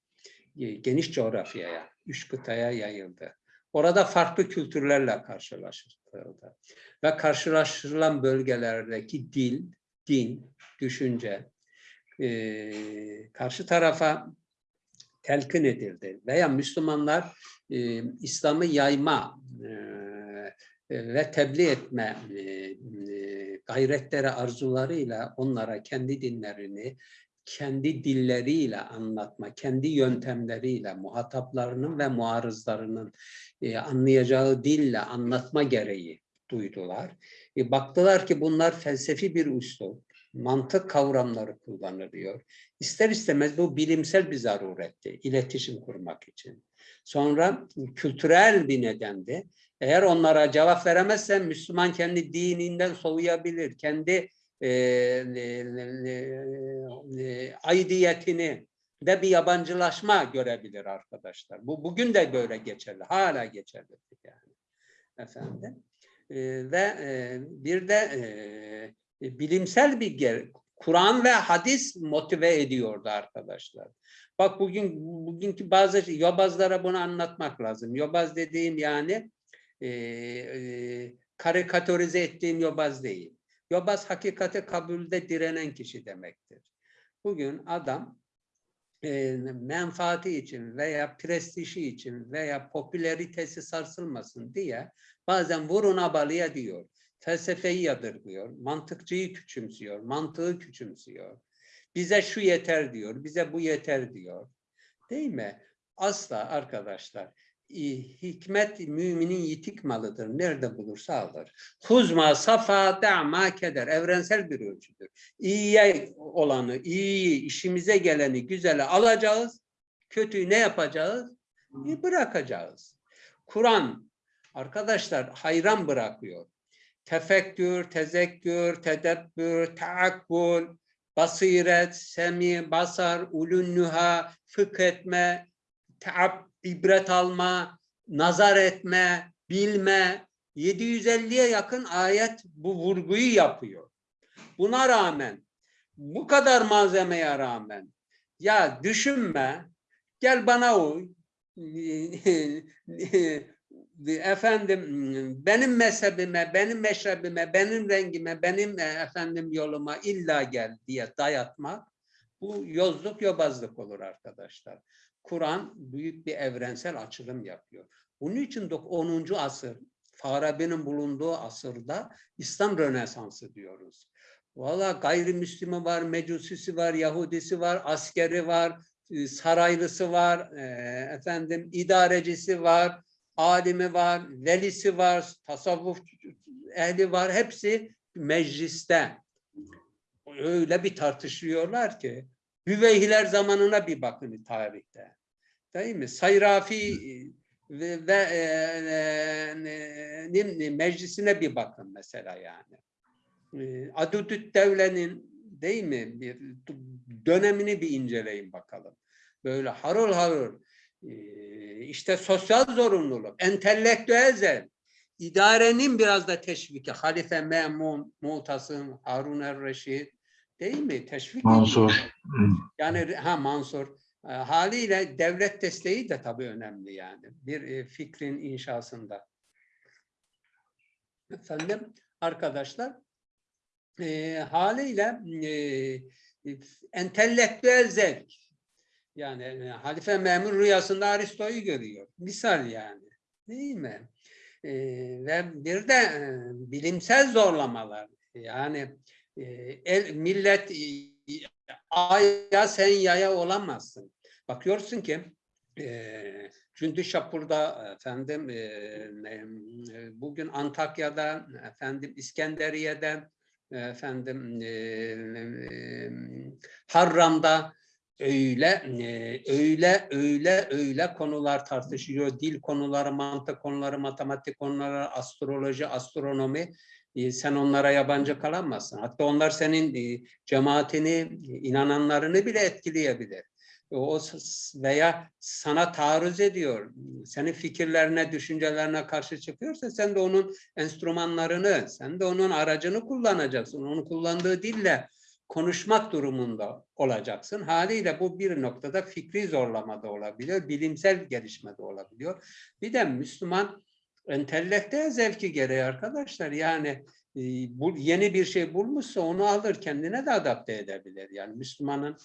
Speaker 4: Geniş coğrafyaya, üç kıtaya yayıldı. Orada farklı kültürlerle karşılaştırıldı. Ve karşılaştırılan bölgelerdeki dil, din, düşünce e, karşı tarafa telkin edildi. Veya Müslümanlar e, İslam'ı yayma e, ve tebliğ etme e, e, gayretleri, arzularıyla onlara kendi dinlerini kendi dilleriyle anlatma, kendi yöntemleriyle muhataplarının ve muarızlarının e, anlayacağı dille anlatma gereği duydular. E, baktılar ki bunlar felsefi bir üslup, mantık kavramları kullanılıyor. İster istemez bu bilimsel bir zaruretti, iletişim kurmak için. Sonra kültürel bir nedendi. Eğer onlara cevap veremezsen Müslüman kendi dininden soğuyabilir, kendi e, e, e, aidiyetini de bir yabancılaşma görebilir arkadaşlar. Bu bugün de böyle geçerli, hala geçerli yani efendim. E, ve e, bir de e, bilimsel bir Kur'an ve hadis motive ediyordu arkadaşlar. Bak bugün bugünkü bazı yobazlara bunu anlatmak lazım. Yobaz dediğim yani e, e, karikatürize ettiğim yobaz değil. Yobaz hakikate kabulde direnen kişi demektir. Bugün adam e, menfaati için veya prestiji için veya popülaritesi sarsılmasın diye bazen vurun abalıya diyor. Felsefeyi yadırgıyor, mantıkçıyı küçümsüyor, mantığı küçümsüyor. Bize şu yeter diyor, bize bu yeter diyor. Değil mi? Asla arkadaşlar hikmet müminin yitik malıdır. Nerede bulursa alır. Huzma safa da'ma keder. Evrensel bir ölçüdür. İyiye olanı, iyi işimize geleni, güzeli alacağız. Kötüyü ne yapacağız? E, bırakacağız. Kur'an arkadaşlar hayran bırakıyor. Tefekkür, tezekkür, tedebbür, taakkul, basiret, semi, basar, ulunnuha, fıkh etme, taab, ibret alma, nazar etme, bilme, 750'ye yakın ayet bu vurguyu yapıyor. Buna rağmen, bu kadar malzemeye rağmen, ya düşünme, gel bana uy, efendim benim mezhebime, benim meşrebime, benim rengime, benim e, efendim yoluma illa gel diye dayatmak, bu yozluk yobazlık olur arkadaşlar. Kur'an büyük bir evrensel açılım yapıyor. Bunun için de 10. asır, Farabi'nin bulunduğu asırda İslam Rönesansı diyoruz. Valla gayrimüslimi var, mecusisi var, Yahudisi var, askeri var, e, saraylısı var, e, efendim idarecisi var, alimi var, velisi var, tasavvuf ehli var. Hepsi mecliste. Öyle bir tartışıyorlar ki Hüveyhiler zamanına bir bakın tarihte. Değil mi? Sayrafi ve, ve e, e, meclisine bir bakın mesela yani. E, Adudüt Devle'nin değil mi bir dönemini bir inceleyin bakalım. Böyle harıl harıl e, işte sosyal zorunluluk, entelektüel zevk, idarenin biraz da teşviki, Halife Memun, Mu'tasım, Harun er-Reşid değil mi? Teşvik
Speaker 1: Mansur.
Speaker 4: yani ha Mansur. E, haliyle devlet desteği de tabii önemli yani. Bir e, fikrin inşasında. efendim arkadaşlar e, haliyle e, entelektüel zevk yani e, Halife Memur rüyasında Aristo'yu görüyor. Misal yani. Değil mi? E, ve bir de e, bilimsel zorlamalar. Yani e, el, millet e, aya sen yaya olamazsın. Bakıyorsun ki e, Cündü Şapur'da efendim e, e, bugün Antakya'da efendim İskenderiye'de efendim e, e, Harram'da öyle e, öyle öyle öyle konular tartışıyor. Dil konuları, mantık konuları, matematik konuları, astroloji, astronomi. E, Sen onlara yabancı kalamazsın. Hatta onlar senin e, cemaatini, inananlarını bile etkileyebilir. O veya sana taarruz ediyor. Senin fikirlerine, düşüncelerine karşı çıkıyorsa sen de onun enstrümanlarını, sen de onun aracını kullanacaksın. Onun kullandığı dille konuşmak durumunda olacaksın. Haliyle bu bir noktada fikri zorlama da olabiliyor, bilimsel gelişme de olabiliyor. Bir de Müslüman entelektüel zevki gereği arkadaşlar yani e, bu yeni bir şey bulmuşsa onu alır kendine de adapte edebilir. Yani Müslümanın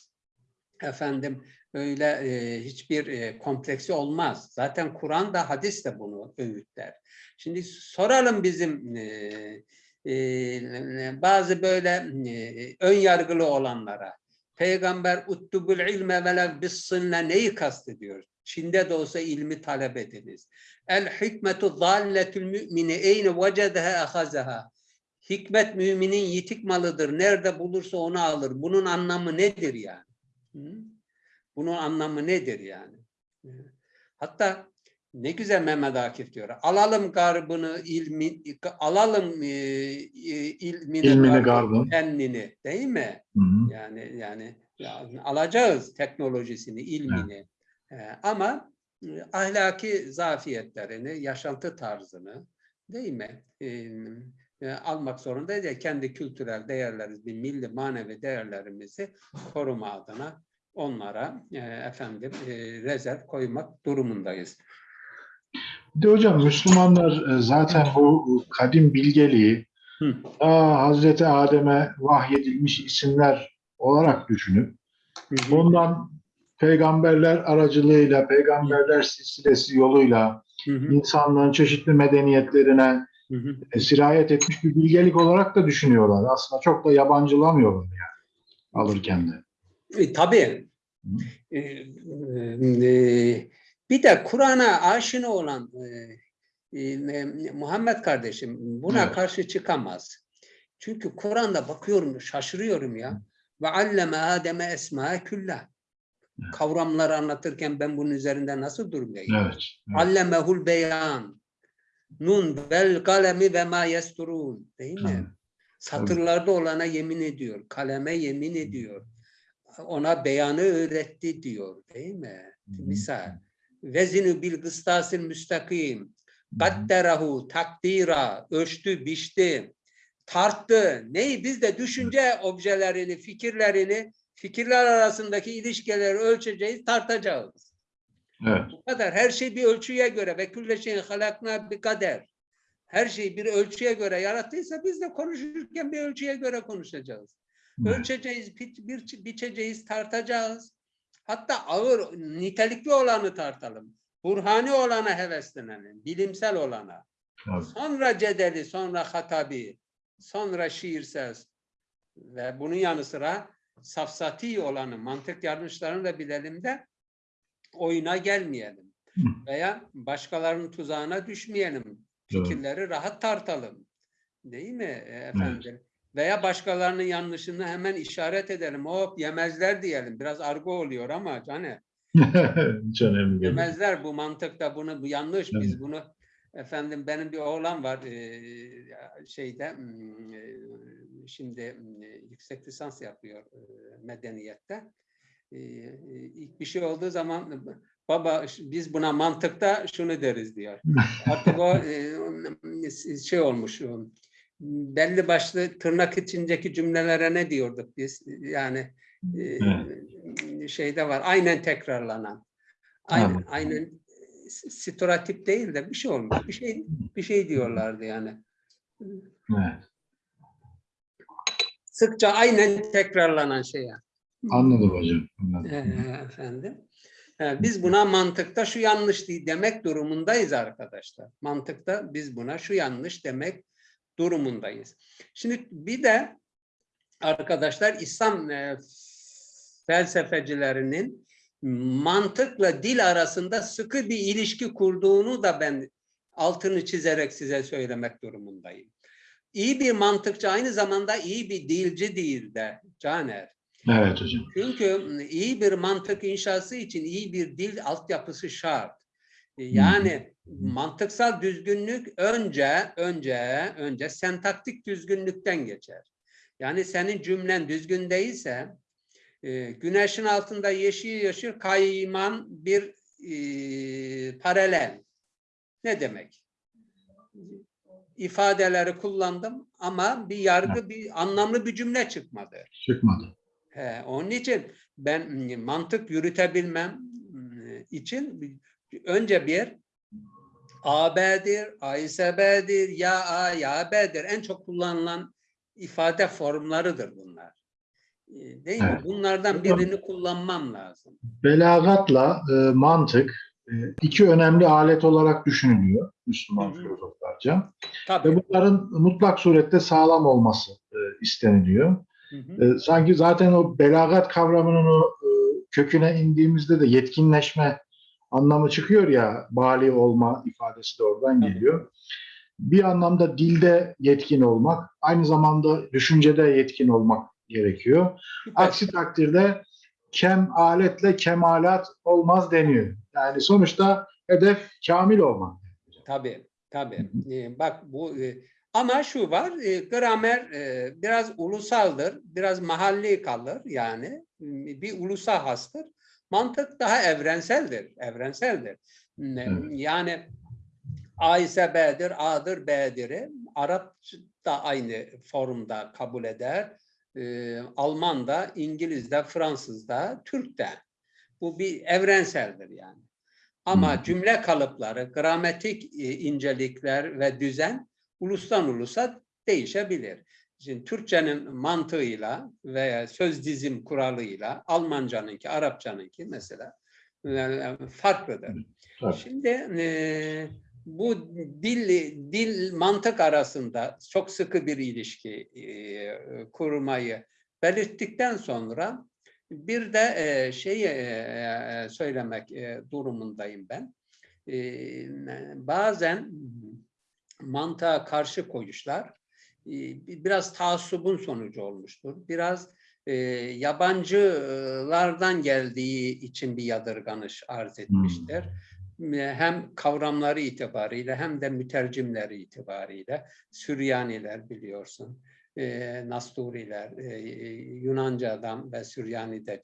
Speaker 4: efendim öyle e, hiçbir e, kompleksi olmaz. Zaten Kur'an da hadis de bunu öğütler. Şimdi soralım bizim e, bazı böyle e, ön yargılı olanlara. Peygamber uttubul ilme velev bissinle neyi kastediyor? Çin'de de olsa ilmi talep ediniz. El hikmetu zalletül mümini eyne vecedeha ahazaha. Hikmet müminin yitik malıdır. Nerede bulursa onu alır. Bunun anlamı nedir yani? Bunun anlamı nedir yani? Hatta ne güzel Mehmet Akif diyor. Alalım garbını, ilmi, alalım e, e, ilmini,
Speaker 1: İlmini,
Speaker 4: garbını, fennini, değil mi?
Speaker 1: Hı hı.
Speaker 4: Yani yani ya, alacağız teknolojisini, ilmini. Ee, ama e, ahlaki zafiyetlerini, yaşantı tarzını değil mi? Ee, e, almak zorundayız ya kendi kültürel değerlerimizi, milli manevi değerlerimizi koruma adına onlara e, efendim e, rezerv koymak durumundayız.
Speaker 1: Bir de hocam Müslümanlar e, zaten bu kadim bilgeliği
Speaker 4: Hı.
Speaker 1: Hazreti Adem'e vahyedilmiş isimler olarak düşünüp
Speaker 4: Hı
Speaker 1: ondan peygamberler aracılığıyla, peygamberler silsilesi yoluyla
Speaker 4: Hı
Speaker 1: insanlığın çeşitli medeniyetlerine e, sirayet etmiş bir bilgelik olarak da düşünüyorlar. Aslında çok da yabancılamıyorlar yani alırken de.
Speaker 4: E, tabii. E, e, bir de Kur'an'a aşina olan e, e, Muhammed kardeşim buna
Speaker 1: Evet.
Speaker 4: karşı çıkamaz. Çünkü Kur'an'da bakıyorum şaşırıyorum ya. Ve alleme Adem'e esma küllah. Kavramları anlatırken ben bunun üzerinde nasıl durmayayım?
Speaker 1: Evet. evet.
Speaker 4: Allemehul beyan. Nun vel kalemi ve ma yesturun. Değil mi?
Speaker 1: Evet.
Speaker 4: Satırlarda olana yemin ediyor. Kaleme yemin ediyor. Ona beyanı öğretti diyor. Değil mi? Misal. Vezinu bil gıstasil müstakim. Kadderahu takdira. Ölçtü, biçti. Tarttı. Neyi? Biz de düşünce objelerini, fikirlerini, fikirler arasındaki ilişkileri ölçeceğiz, tartacağız.
Speaker 1: Evet.
Speaker 4: Bu kadar. Her şey bir ölçüye göre ve külle şeyin halakna bir kader. Her şeyi bir ölçüye göre yarattıysa biz de konuşurken bir ölçüye göre konuşacağız.
Speaker 1: Evet.
Speaker 4: Ölçeceğiz, biçeceğiz, tartacağız. Hatta ağır, nitelikli olanı tartalım. Burhani olana heveslenelim, bilimsel olana.
Speaker 1: Evet.
Speaker 4: Sonra cedeli, sonra hatabi, sonra şiirsel ve bunun yanı sıra safsati olanı, mantık yanlışlarını da bilelim de oyuna gelmeyelim.
Speaker 1: Hı.
Speaker 4: Veya başkalarının tuzağına düşmeyelim. Fikirleri rahat tartalım. Değil mi e, efendim? Veya başkalarının yanlışını hemen işaret edelim. Hop yemezler diyelim. Biraz argo oluyor ama hani
Speaker 1: Hiç önemli değil.
Speaker 4: Yemezler bu mantıkta bunu bu yanlış biz
Speaker 1: Evet.
Speaker 4: bunu efendim benim bir oğlan var şeyde hmm, şimdi hmm, yüksek lisans yapıyor medeniyette. Eee, ilk bir şey olduğu zaman baba biz buna mantıkta şunu deriz diyor. Artık o şey olmuş belli başlı tırnak içindeki cümlelere ne diyorduk biz yani eee, şeyde var aynen tekrarlanan. Aynen,
Speaker 1: Anladım.
Speaker 4: aynen stereotip değil de bir şey olmuş. Bir şey bir şey diyorlardı yani.
Speaker 1: Evet.
Speaker 4: Sıkça aynen tekrarlanan şey. yani.
Speaker 1: Anladım hocam. Anladım.
Speaker 4: Ee, efendim. Ee, Biz buna mantıkta şu yanlış demek durumundayız arkadaşlar. Mantıkta biz buna şu yanlış demek durumundayız. Şimdi bir de arkadaşlar İslam e, felsefecilerinin mantıkla dil arasında sıkı bir ilişki kurduğunu da ben altını çizerek size söylemek durumundayım. İyi bir mantıkçı aynı zamanda iyi bir dilci değil de Caner.
Speaker 1: Evet hocam.
Speaker 4: Çünkü iyi bir mantık inşası için iyi bir dil altyapısı şart. Yani mantıksal düzgünlük önce önce önce sentaktik düzgünlükten geçer. Yani senin cümlen düzgün değilse e, güneşin altında yeşil yeşil kayman bir e, paralel. Ne demek? İfadeleri kullandım ama bir yargı, bir anlamlı bir cümle çıkmadı.
Speaker 1: Çıkmadı.
Speaker 4: He, onun için ben mantık yürütebilmem için bir- önce bir AB'dir, AİSB'dir, ya A, ya B'dir. En çok kullanılan ifade formlarıdır bunlar. E, Değil mi?
Speaker 1: Evet.
Speaker 4: Bunlardan birini kullanmam lazım.
Speaker 1: Belagatla e, mantık e, iki önemli alet olarak düşünülüyor Müslüman
Speaker 4: Hı hı.
Speaker 1: filozoflarca.
Speaker 4: Tabii.
Speaker 1: Ve bunların mutlak surette sağlam olması e, isteniliyor.
Speaker 4: Hı hı.
Speaker 1: E, sanki zaten o belagat kavramının o e, köküne indiğimizde de yetkinleşme anlamı çıkıyor ya, bali olma ifadesi de oradan geliyor. Bir anlamda dilde yetkin olmak, aynı zamanda düşüncede yetkin olmak gerekiyor. Aksi takdirde kem aletle kemalat olmaz deniyor. Yani sonuçta hedef kamil olmak.
Speaker 4: Tabii, tabii. Ee, bak bu e, ama şu var, e, gramer e, biraz ulusaldır, biraz mahalli kalır yani bir ulusa hastır. Mantık daha evrenseldir, evrenseldir.
Speaker 1: Evet.
Speaker 4: Yani A ise B'dir, A'dır B'dir. Arap da aynı formda kabul eder. Ee, Alman da, İngiliz de, Fransız da, Türk de. Bu bir evrenseldir yani. Ama cümle kalıpları, gramatik e, incelikler ve düzen ulustan ulusa değişebilir. Şimdi Türkçenin mantığıyla veya söz dizim kuralıyla Almancanınki, Arapçanınki mesela e, farklıdır.
Speaker 1: Tabii.
Speaker 4: Şimdi e, bu dil dil mantık arasında çok sıkı bir ilişki e, kurmayı belirttikten sonra bir de e, şeyi e, söylemek e, durumundayım ben. E, bazen mantığa karşı koyuşlar e, biraz taassubun sonucu olmuştur. Biraz e, yabancılardan geldiği için bir yadırganış arz etmiştir. Hem kavramları itibariyle hem de mütercimleri itibariyle Süryaniler biliyorsun, e, Nasturiler, e, Yunanca'dan ve Süryani'de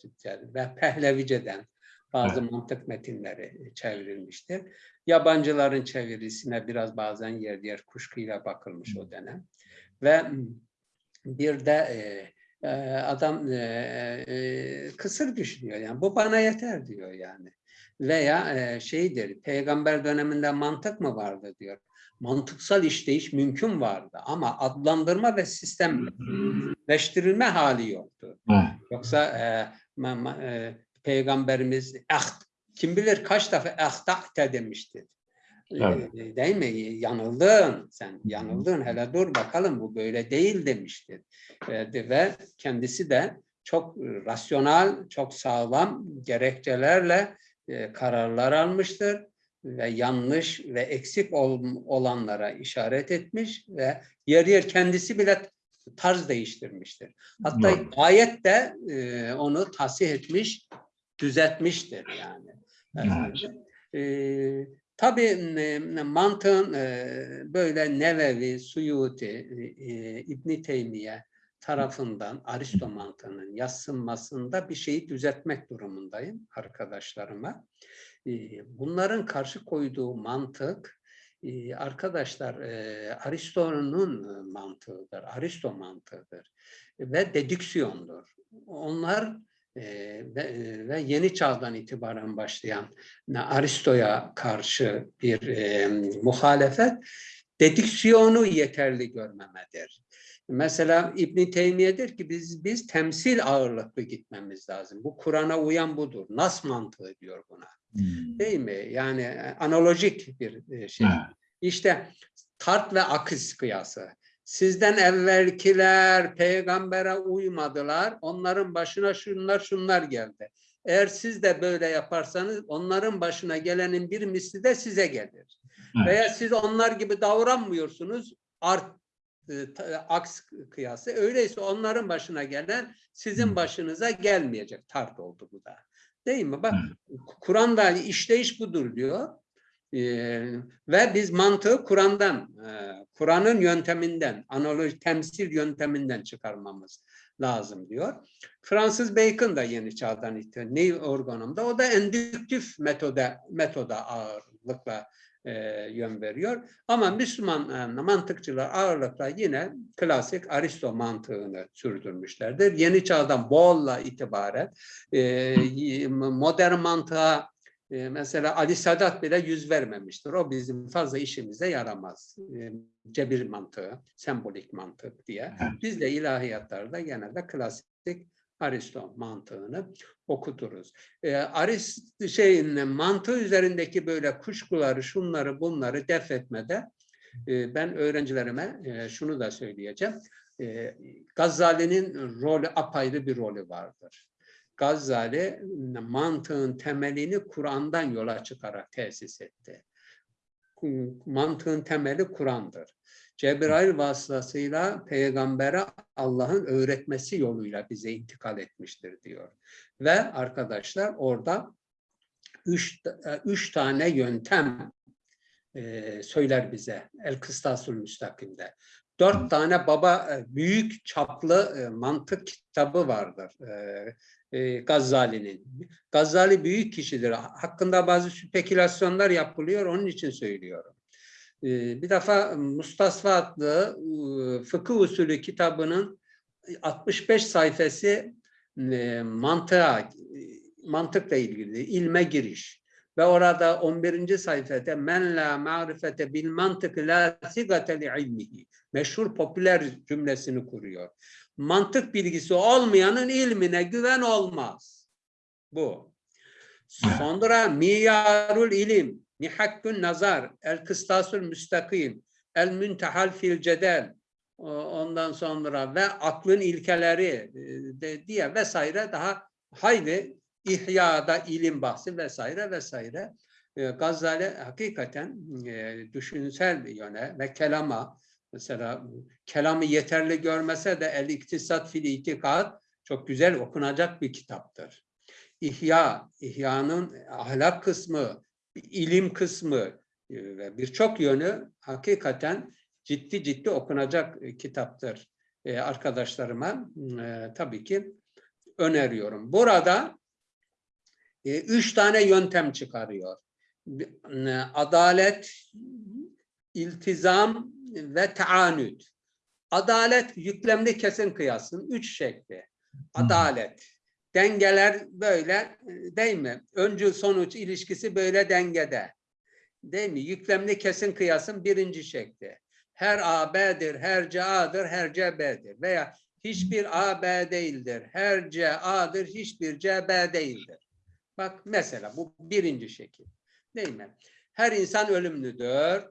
Speaker 4: ve Pehlevice'den bazı mantık metinleri çevrilmiştir. Yabancıların çevirisine biraz bazen yer yer kuşkuyla bakılmış o dönem. Ve bir de e, e, adam e, e, kısır düşünüyor yani bu bana yeter diyor yani. Veya e, şeydir peygamber döneminde mantık mı vardı diyor. Mantıksal işleyiş mümkün vardı ama adlandırma ve sistemleştirilme hali yoktu.
Speaker 1: Evet.
Speaker 4: Yoksa e, ma- ma- e, peygamberimiz "Aht- kim bilir kaç defa ahtahte demiştir.
Speaker 1: Evet.
Speaker 4: E, Değil mi? Yanıldın sen. Yanıldın. Hele dur bakalım bu böyle değil demiştir. E, de- ve kendisi de çok rasyonel, çok sağlam gerekçelerle e, kararlar almıştır ve yanlış ve eksik ol- olanlara işaret etmiş ve yer yer kendisi bile tarz değiştirmiştir. Hatta
Speaker 1: Evet.
Speaker 4: ayet de e, onu tasih etmiş, düzeltmiştir yani.
Speaker 1: Evet.
Speaker 4: E, tabii e, mantığın böyle Nevevi, Suyuti, e, İbn Teymiye tarafından Aristo mantığının yassınmasında bir şeyi düzeltmek durumundayım arkadaşlarıma. Bunların karşı koyduğu mantık arkadaşlar Aristo'nun mantığıdır, Aristo mantığıdır ve dedüksiyondur. Onlar ve, ve yeni çağdan itibaren başlayan Aristo'ya karşı bir e, muhalefet Dediksiyonu yeterli görmemedir. Mesela İbn Teymiye der ki biz biz temsil ağırlıklı gitmemiz lazım. Bu Kur'an'a uyan budur. Nas mantığı diyor buna.
Speaker 1: Hmm.
Speaker 4: Değil mi? Yani e, analojik bir e, şey.
Speaker 1: Evet.
Speaker 4: İşte tart ve akış kıyası. Sizden evvelkiler peygambere uymadılar. Onların başına şunlar şunlar geldi. Eğer siz de böyle yaparsanız onların başına gelenin bir misli de size gelir.
Speaker 1: Evet.
Speaker 4: Veya siz onlar gibi davranmıyorsunuz. Art e, aks kıyası. Öyleyse onların başına gelen sizin başınıza gelmeyecek. Tart oldu bu da. Değil mi? Bak Kur'an'da işleyiş budur diyor. Ee, ve biz mantığı Kur'an'dan, e, Kur'an'ın yönteminden, analoji, temsil yönteminden çıkarmamız lazım diyor. Fransız Bacon da yeni çağdan itti. Neil Organum'da. O da endüktif metoda, metoda ağırlıkla e, yön veriyor. Ama Müslüman e, mantıkçılar ağırlıkla yine klasik Aristo mantığını sürdürmüşlerdir. Yeni çağdan Boğol'la itibaren e, modern mantığa e, mesela Ali Sadat bile yüz vermemiştir. O bizim fazla işimize yaramaz. E, cebir mantığı, sembolik mantık diye. Biz de ilahiyatlarda genelde klasik Aristo mantığını okuturuz. E, Arist şeyin mantığı üzerindeki böyle kuşkuları, şunları, bunları def etmede e, ben öğrencilerime e, şunu da söyleyeceğim. E, Gazali'nin rolü apayrı bir rolü vardır. Gazali mantığın temelini Kur'an'dan yola çıkarak tesis etti. Mantığın temeli Kur'an'dır. Cebrail vasıtasıyla peygambere Allah'ın öğretmesi yoluyla bize intikal etmiştir diyor. Ve arkadaşlar orada üç, üç tane yöntem e, söyler bize El Kıstasül Müstakim'de. Dört tane baba e, büyük çaplı e, mantık kitabı vardır. E, Gazali'nin. Gazali büyük kişidir. Hakkında bazı spekülasyonlar yapılıyor. Onun için söylüyorum. E, bir defa Mustasfa adlı e, fıkıh usulü kitabının 65 sayfası e, mantığa, mantıkla ilgili, ilme giriş. Ve orada 11. sayfada men la ma'rifete bil mantık la sigate li ilmihi. Meşhur popüler cümlesini kuruyor. Mantık bilgisi olmayanın ilmine güven olmaz. Bu. Sonra miyarul ilim, mihakkün nazar, el kıstasül müstakim, el müntehal fil cedel, ondan sonra ve aklın ilkeleri e, de, diye vesaire daha hayli İhya'da ilim bahsi vesaire vesaire. E, Gazali hakikaten e, düşünsel bir yöne ve kelama mesela kelamı yeterli görmese de El İktisat fil İtikad çok güzel okunacak bir kitaptır. İhya, İhya'nın ahlak kısmı, ilim kısmı e, ve birçok yönü hakikaten ciddi ciddi okunacak e, kitaptır. E, arkadaşlarıma tabii ki öneriyorum. Burada üç tane yöntem çıkarıyor. Adalet, iltizam ve taanüt. Adalet yüklemli kesin kıyasın üç şekli. Adalet. Dengeler böyle e, değil mi? Öncül sonuç ilişkisi böyle dengede. Değil mi? Yüklemli kesin kıyasın birinci şekli. Her A B'dir, her C A'dır, her C B'dir. Veya hiçbir A B değildir, her C A'dır, hiçbir C B değildir. Bak mesela bu birinci şekil. Değil mi? Her insan ölümlüdür.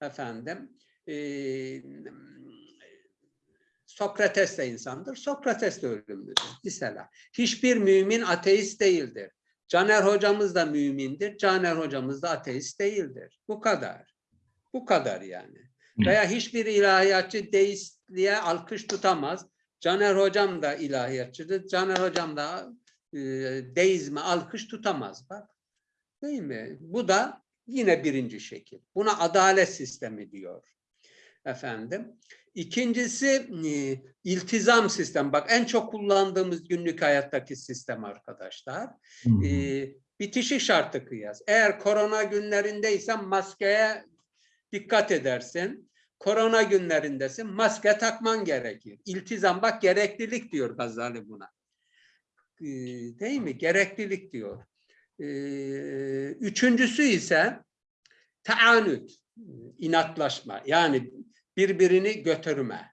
Speaker 4: Efendim. E, Sokrates de insandır. Sokrates de ölümlüdür. Mesela. Hiçbir mümin ateist değildir. Caner hocamız da mümindir. Caner hocamız da ateist değildir. Bu kadar. Bu kadar yani. Veya hiçbir ilahiyatçı deistliğe alkış tutamaz. Caner hocam da ilahiyatçıdır. Caner hocam da e, deizme alkış tutamaz. Bak. Değil mi? Bu da yine birinci şekil. Buna adalet sistemi diyor. Efendim. İkincisi e, iltizam sistem. Bak en çok kullandığımız günlük hayattaki sistem arkadaşlar. E, bitişik şartı kıyas. Eğer korona günlerindeysen maskeye dikkat edersin. Korona günlerindesin maske takman gerekir. İltizam bak gereklilik diyor Gazali buna. E, değil mi? Gereklilik diyor. E, üçüncüsü ise taanüt. inatlaşma yani birbirini götürme.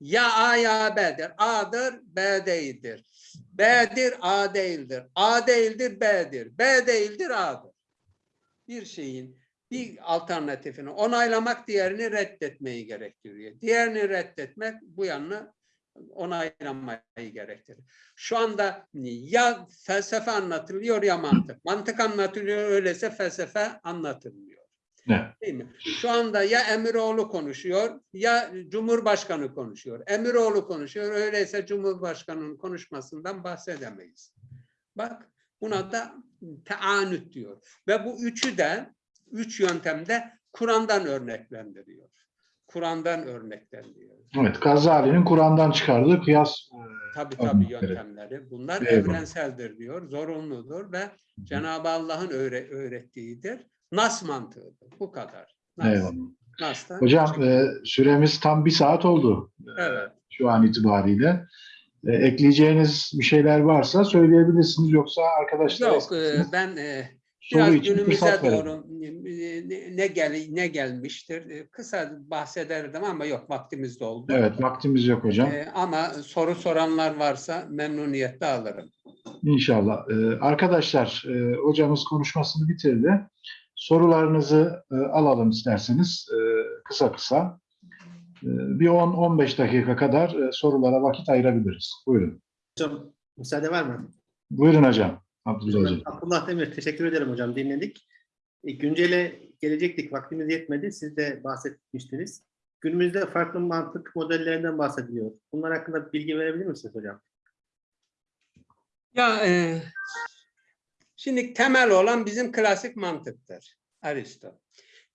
Speaker 4: Ya A ya B'dir. A'dır, B değildir. B'dir, A değildir. A değildir, B'dir. B değildir, A'dır. Bir şeyin bir alternatifini onaylamak diğerini reddetmeyi gerektiriyor. Diğerini reddetmek bu yanını onaylamayı gerektirir. Şu anda ya felsefe anlatılıyor ya mantık. Mantık anlatılıyor öyleyse felsefe anlatılmıyor.
Speaker 1: Evet.
Speaker 4: Değil mi? Şu anda ya Emiroğlu konuşuyor ya Cumhurbaşkanı konuşuyor. Emiroğlu konuşuyor öyleyse Cumhurbaşkanı'nın konuşmasından bahsedemeyiz. Bak buna da teanüt diyor. Ve bu üçü de üç yöntemde Kur'an'dan örneklendiriyor. Kur'an'dan örneklendiriyor.
Speaker 1: Evet, Gazali'nin Kur'an'dan çıkardığı kıyas e,
Speaker 4: Tabii tabii yöntemleri. Bunlar
Speaker 1: Eyvallah.
Speaker 4: evrenseldir diyor, zorunludur ve Cenab-ı Allah'ın öğre- öğrettiğidir. Nas mantığıdır. Bu kadar. Nas.
Speaker 1: eyvallah.
Speaker 4: Nas'tan
Speaker 1: Hocam e, süremiz tam bir saat oldu e,
Speaker 4: evet.
Speaker 1: şu an itibariyle. E, ekleyeceğiniz bir şeyler varsa söyleyebilirsiniz yoksa arkadaşlar
Speaker 4: Yok e, ben e, biraz günümüze doğru e, ne, ne gel ne gelmiştir e, kısa bahsederdim ama yok vaktimiz doldu.
Speaker 1: Evet, vaktimiz yok hocam.
Speaker 4: E, ama soru soranlar varsa memnuniyetle alırım.
Speaker 1: İnşallah. Ee, arkadaşlar, e, hocamız konuşmasını bitirdi. Sorularınızı e, alalım isterseniz e, kısa kısa. E, bir 10-15 dakika kadar e, sorulara vakit ayırabiliriz. Buyurun.
Speaker 2: Hocam müsaade var mı?
Speaker 1: Buyurun hocam. Abdullah hocam.
Speaker 2: Abdullah Demir teşekkür ederim hocam dinledik. E, güncele gelecektik vaktimiz yetmedi. Siz de bahsetmiştiniz. Günümüzde farklı mantık modellerinden bahsediliyor. Bunlar hakkında bilgi verebilir misiniz hocam?
Speaker 4: Ya e, şimdi temel olan bizim klasik mantıktır. Aristo.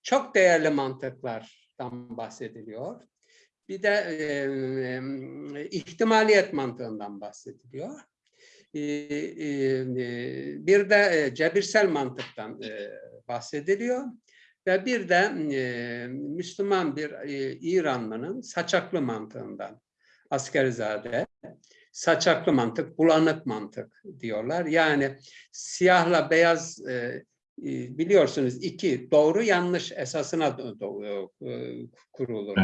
Speaker 4: Çok değerli mantıklardan bahsediliyor. Bir de e, e, ihtimaliyet mantığından bahsediliyor. E, e, bir de cebirsel mantıktan e, bahsediliyor. Ve bir de e, Müslüman bir e, İranlının saçaklı mantığından Askerizade saçaklı mantık, bulanık mantık diyorlar. Yani siyahla beyaz e, e, biliyorsunuz iki doğru yanlış esasına e, kurulur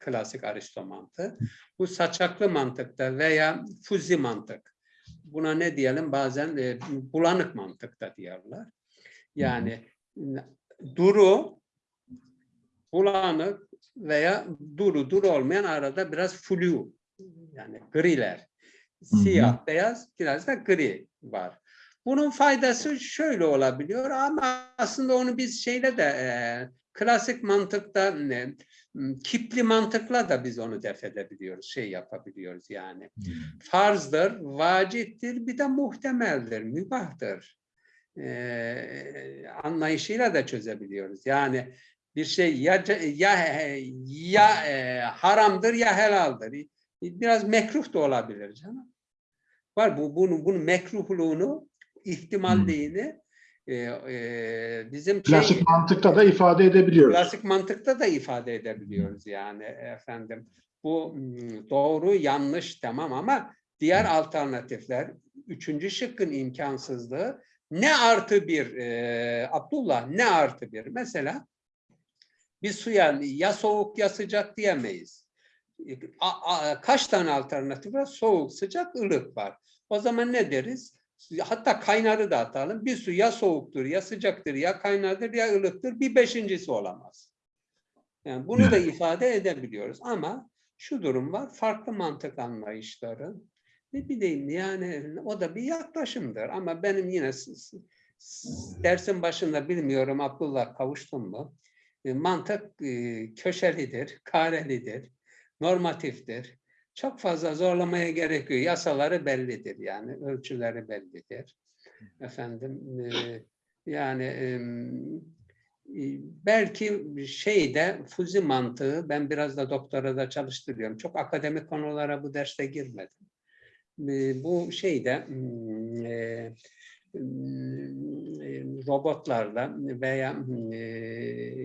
Speaker 4: klasik Aristo mantığı. Bu saçaklı mantıkta veya fuzi mantık. Buna ne diyelim bazen e, bulanık mantık da diyorlar. Yani duru, bulanık veya duru, duru olmayan arada biraz flu yani griler.
Speaker 1: Hı.
Speaker 4: Siyah, beyaz, biraz da gri var. Bunun faydası şöyle olabiliyor ama aslında onu biz şeyle de e, klasik mantıkta ne, m, kipli mantıkla da biz onu def edebiliyoruz, şey yapabiliyoruz yani. Farzdır, vaciptir, bir de muhtemeldir, mübahtır. E, anlayışıyla da çözebiliyoruz. Yani bir şey ya ya ya e, haramdır ya helaldir. Biraz mekruh da olabilir canım. Var bu bunun bunun mekruhluğunu, ihtimalliğini e, e, bizim
Speaker 1: Klasik
Speaker 4: şey,
Speaker 1: mantıkta da ifade edebiliyoruz.
Speaker 4: klasik mantıkta da ifade edebiliyoruz yani efendim. Bu mm, doğru yanlış tamam ama diğer alternatifler üçüncü şıkkın imkansızlığı ne artı bir e, Abdullah ne artı bir mesela bir suya ya soğuk ya sıcak diyemeyiz. A- a- kaç tane alternatif var? Soğuk, sıcak, ılık var. O zaman ne deriz? Hatta kaynarı da atalım. Bir su ya soğuktur, ya sıcaktır, ya kaynardır, ya ılıktır. Bir beşincisi olamaz. Yani bunu da ifade edebiliyoruz. Ama şu durum var. Farklı mantık anlayışları. Ne bileyim yani o da bir yaklaşımdır. Ama benim yine dersin başında bilmiyorum Abdullah kavuştum mu? E, Mantık e, köşelidir, karelidir, normatiftir. Çok fazla zorlamaya gerekiyor. Yasaları bellidir yani, ölçüleri bellidir. Efendim, e, yani e, belki şeyde fuzi mantığı, ben biraz da doktora da çalıştırıyorum. Çok akademik konulara bu derste girmedim. E, Bu şeyde e, robotlarla veya e,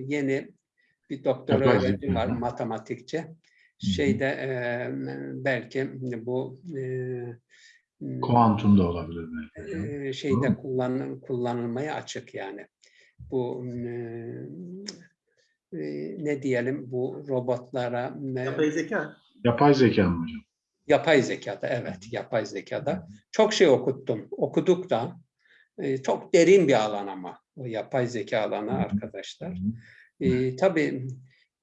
Speaker 4: yeni bir doktor
Speaker 1: Yapay
Speaker 4: öğretim var, matematikçi. Şeyde e, belki bu e,
Speaker 1: Kuantum da olabilir belki.
Speaker 4: e, şeyde kullan, kullanılmaya açık yani. Bu e, ne diyelim bu robotlara
Speaker 2: Yapay zeka.
Speaker 1: Yapay zeka mı hocam?
Speaker 4: Yapay zekada, evet, yapay zekada. Çok şey okuttum, okuduk da. Çok derin bir alan ama o yapay zeka alanı arkadaşlar. E, tabii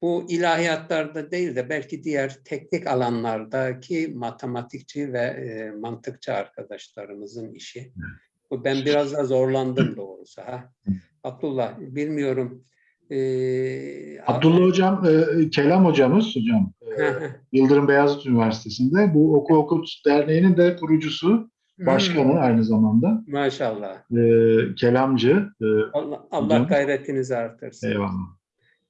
Speaker 4: bu ilahiyatlarda değil de belki diğer teknik alanlardaki matematikçi ve e, mantıkçı arkadaşlarımızın işi. Bu ben biraz da zorlandım doğrusu. Ha? Abdullah, bilmiyorum. E,
Speaker 1: Abdullah hocam, e, Kelam hocamız hocam. e, Yıldırım Beyazıt Üniversitesi'nde bu Oku Okut Derneği'nin de kurucusu, başkanı aynı zamanda.
Speaker 4: Maşallah.
Speaker 1: E, kelamcı. E,
Speaker 4: Allah, Allah
Speaker 1: Hocam.
Speaker 4: gayretinizi artırsın.
Speaker 1: eyvallah.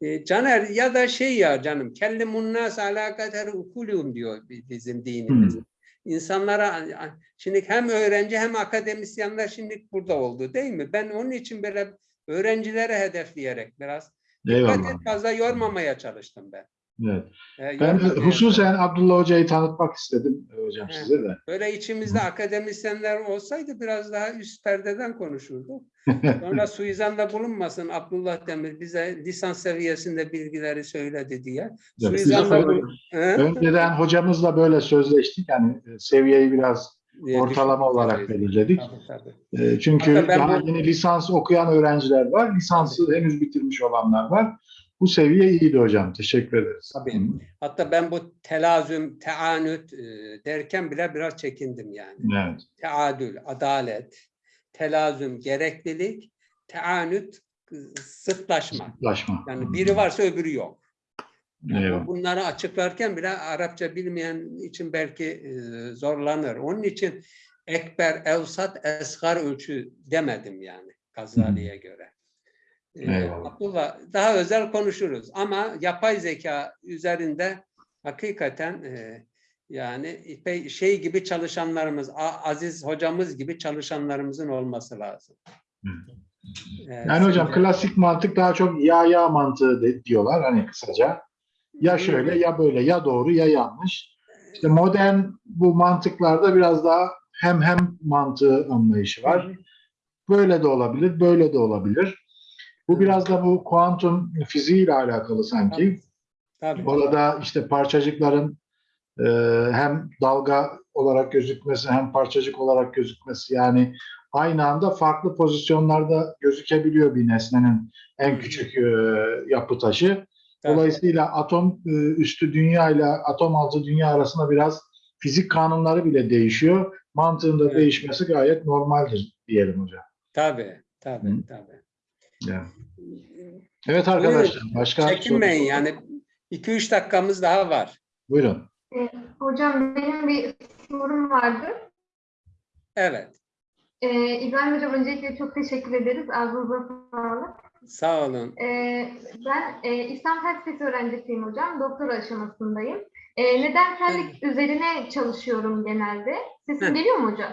Speaker 4: E, Caner ya da şey ya canım kellimun nas ala kadar ukulum diyor bi- bizim dinimiz.
Speaker 1: Hmm.
Speaker 4: İnsanlara şimdi hem öğrenci hem akademisyenler şimdi burada oldu değil mi? Ben onun için böyle öğrencilere hedefleyerek biraz dikkat
Speaker 1: Eyvallah.
Speaker 4: et fazla yormamaya çalıştım ben.
Speaker 1: Evet.
Speaker 4: E,
Speaker 1: Ben hususen Abdullah Hoca'yı tanıtmak istedim e, hocam size de.
Speaker 4: Böyle içimizde akademisyenler olsaydı biraz daha üst perdeden konuşurduk. Sonra suizanda bulunmasın Abdullah Demir bize lisans seviyesinde bilgileri söyledi diye.
Speaker 1: Evet,
Speaker 4: Suizanda?
Speaker 1: Önceden hocamızla böyle sözleştik. Yani e, seviyeyi biraz
Speaker 4: diye
Speaker 1: ortalama olarak belirledik.
Speaker 4: tabii, tabii.
Speaker 1: E, Çünkü daha
Speaker 4: bu-
Speaker 1: yeni lisans okuyan öğrenciler var. Lisansı henüz bitirmiş olanlar var. Bu seviye iyiydi hocam. Teşekkür ederiz.
Speaker 4: Tabii. Hatta ben bu telazüm, teanüt e, derken bile biraz çekindim yani.
Speaker 1: Evet.
Speaker 4: Teadül, adalet, telazüm, gereklilik, teanüt, e, sıtlaşma.
Speaker 1: Ulaşma.
Speaker 4: Yani biri varsa öbürü yok. Yani
Speaker 1: Eyvallah.
Speaker 4: bunları açıklarken bile Arapça bilmeyen için belki e, zorlanır. Onun için ekber, evsat, esgar ölçü demedim yani Gazali'ye göre. E,
Speaker 1: Eyvallah.
Speaker 4: Abdullah daha özel konuşuruz ama yapay zeka üzerinde hakikaten e, yani şey gibi çalışanlarımız, Aziz hocamız gibi çalışanlarımızın olması lazım. E,
Speaker 1: Yani hocam klasik mantık daha çok ya ya mantığı de- diyorlar hani kısaca. Ya şöyle ya böyle ya doğru ya yanlış. İşte modern bu mantıklarda biraz daha hem hem mantığı anlayışı var. Böyle de olabilir, böyle de olabilir. Bu biraz da bu kuantum fiziğiyle alakalı sanki.
Speaker 4: Tabii.
Speaker 1: Orada işte parçacıkların e, hem dalga olarak gözükmesi hem parçacık olarak gözükmesi yani aynı anda farklı pozisyonlarda gözükebiliyor bir nesnenin en küçük e, yapı taşı. Dolayısıyla atom e, üstü dünya ile atom altı dünya arasında biraz fizik kanunları bile değişiyor. Mantığın da
Speaker 4: Evet.
Speaker 1: değişmesi gayet normaldir diyelim hocam.
Speaker 4: Tabii, tabii,
Speaker 1: Hı.
Speaker 4: tabii.
Speaker 1: Yani. Evet arkadaşlar başka
Speaker 4: Çekinmeyin
Speaker 1: soru-
Speaker 4: yani 2-3 dakikamız daha var.
Speaker 1: Buyurun.
Speaker 5: Ee, Hocam benim bir sorum vardı.
Speaker 4: Evet,
Speaker 5: Ee, İbrahim Hocam öncelikle çok teşekkür ederiz. Ağzınıza sağlık.
Speaker 4: sağ olun.
Speaker 5: Ee, ben e, İslam felsefesi öğrencisiyim hocam. Doktora aşamasındayım. Ee, nedensellik üzerine çalışıyorum genelde. Sesim
Speaker 4: Hı.
Speaker 5: geliyor mu hocam?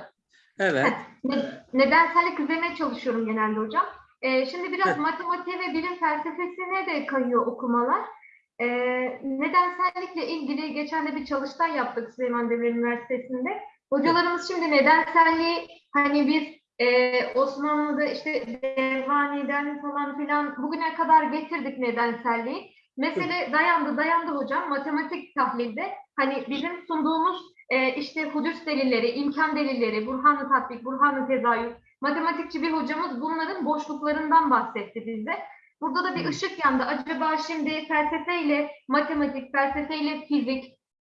Speaker 4: Evet,
Speaker 5: Ne- nedensellik üzerine çalışıyorum genelde hocam. Ee, şimdi biraz matematiğe ve bilim felsefesine de kayıyor okumalar. Ee, nedensellikle ilgili geçen de bir çalıştay yaptık Süleyman Demirel Üniversitesi'nde. Hocalarımız şimdi nedenselliği hani biz e, Osmanlı'da işte Devani'den falan filan bugüne kadar getirdik nedenselliği. Mesele dayandı dayandı hocam matematik tahlilde hani bizim sunduğumuz e, işte hudüs delilleri, imkan delilleri, Burhan-ı tatbik, Burhan-ı tezahür, matematikçi bir hocamız bunların boşluklarından bahsetti bize. Burada da bir
Speaker 4: Hı.
Speaker 5: ışık yandı. Acaba şimdi felsefeyle matematik, felsefeyle fizik,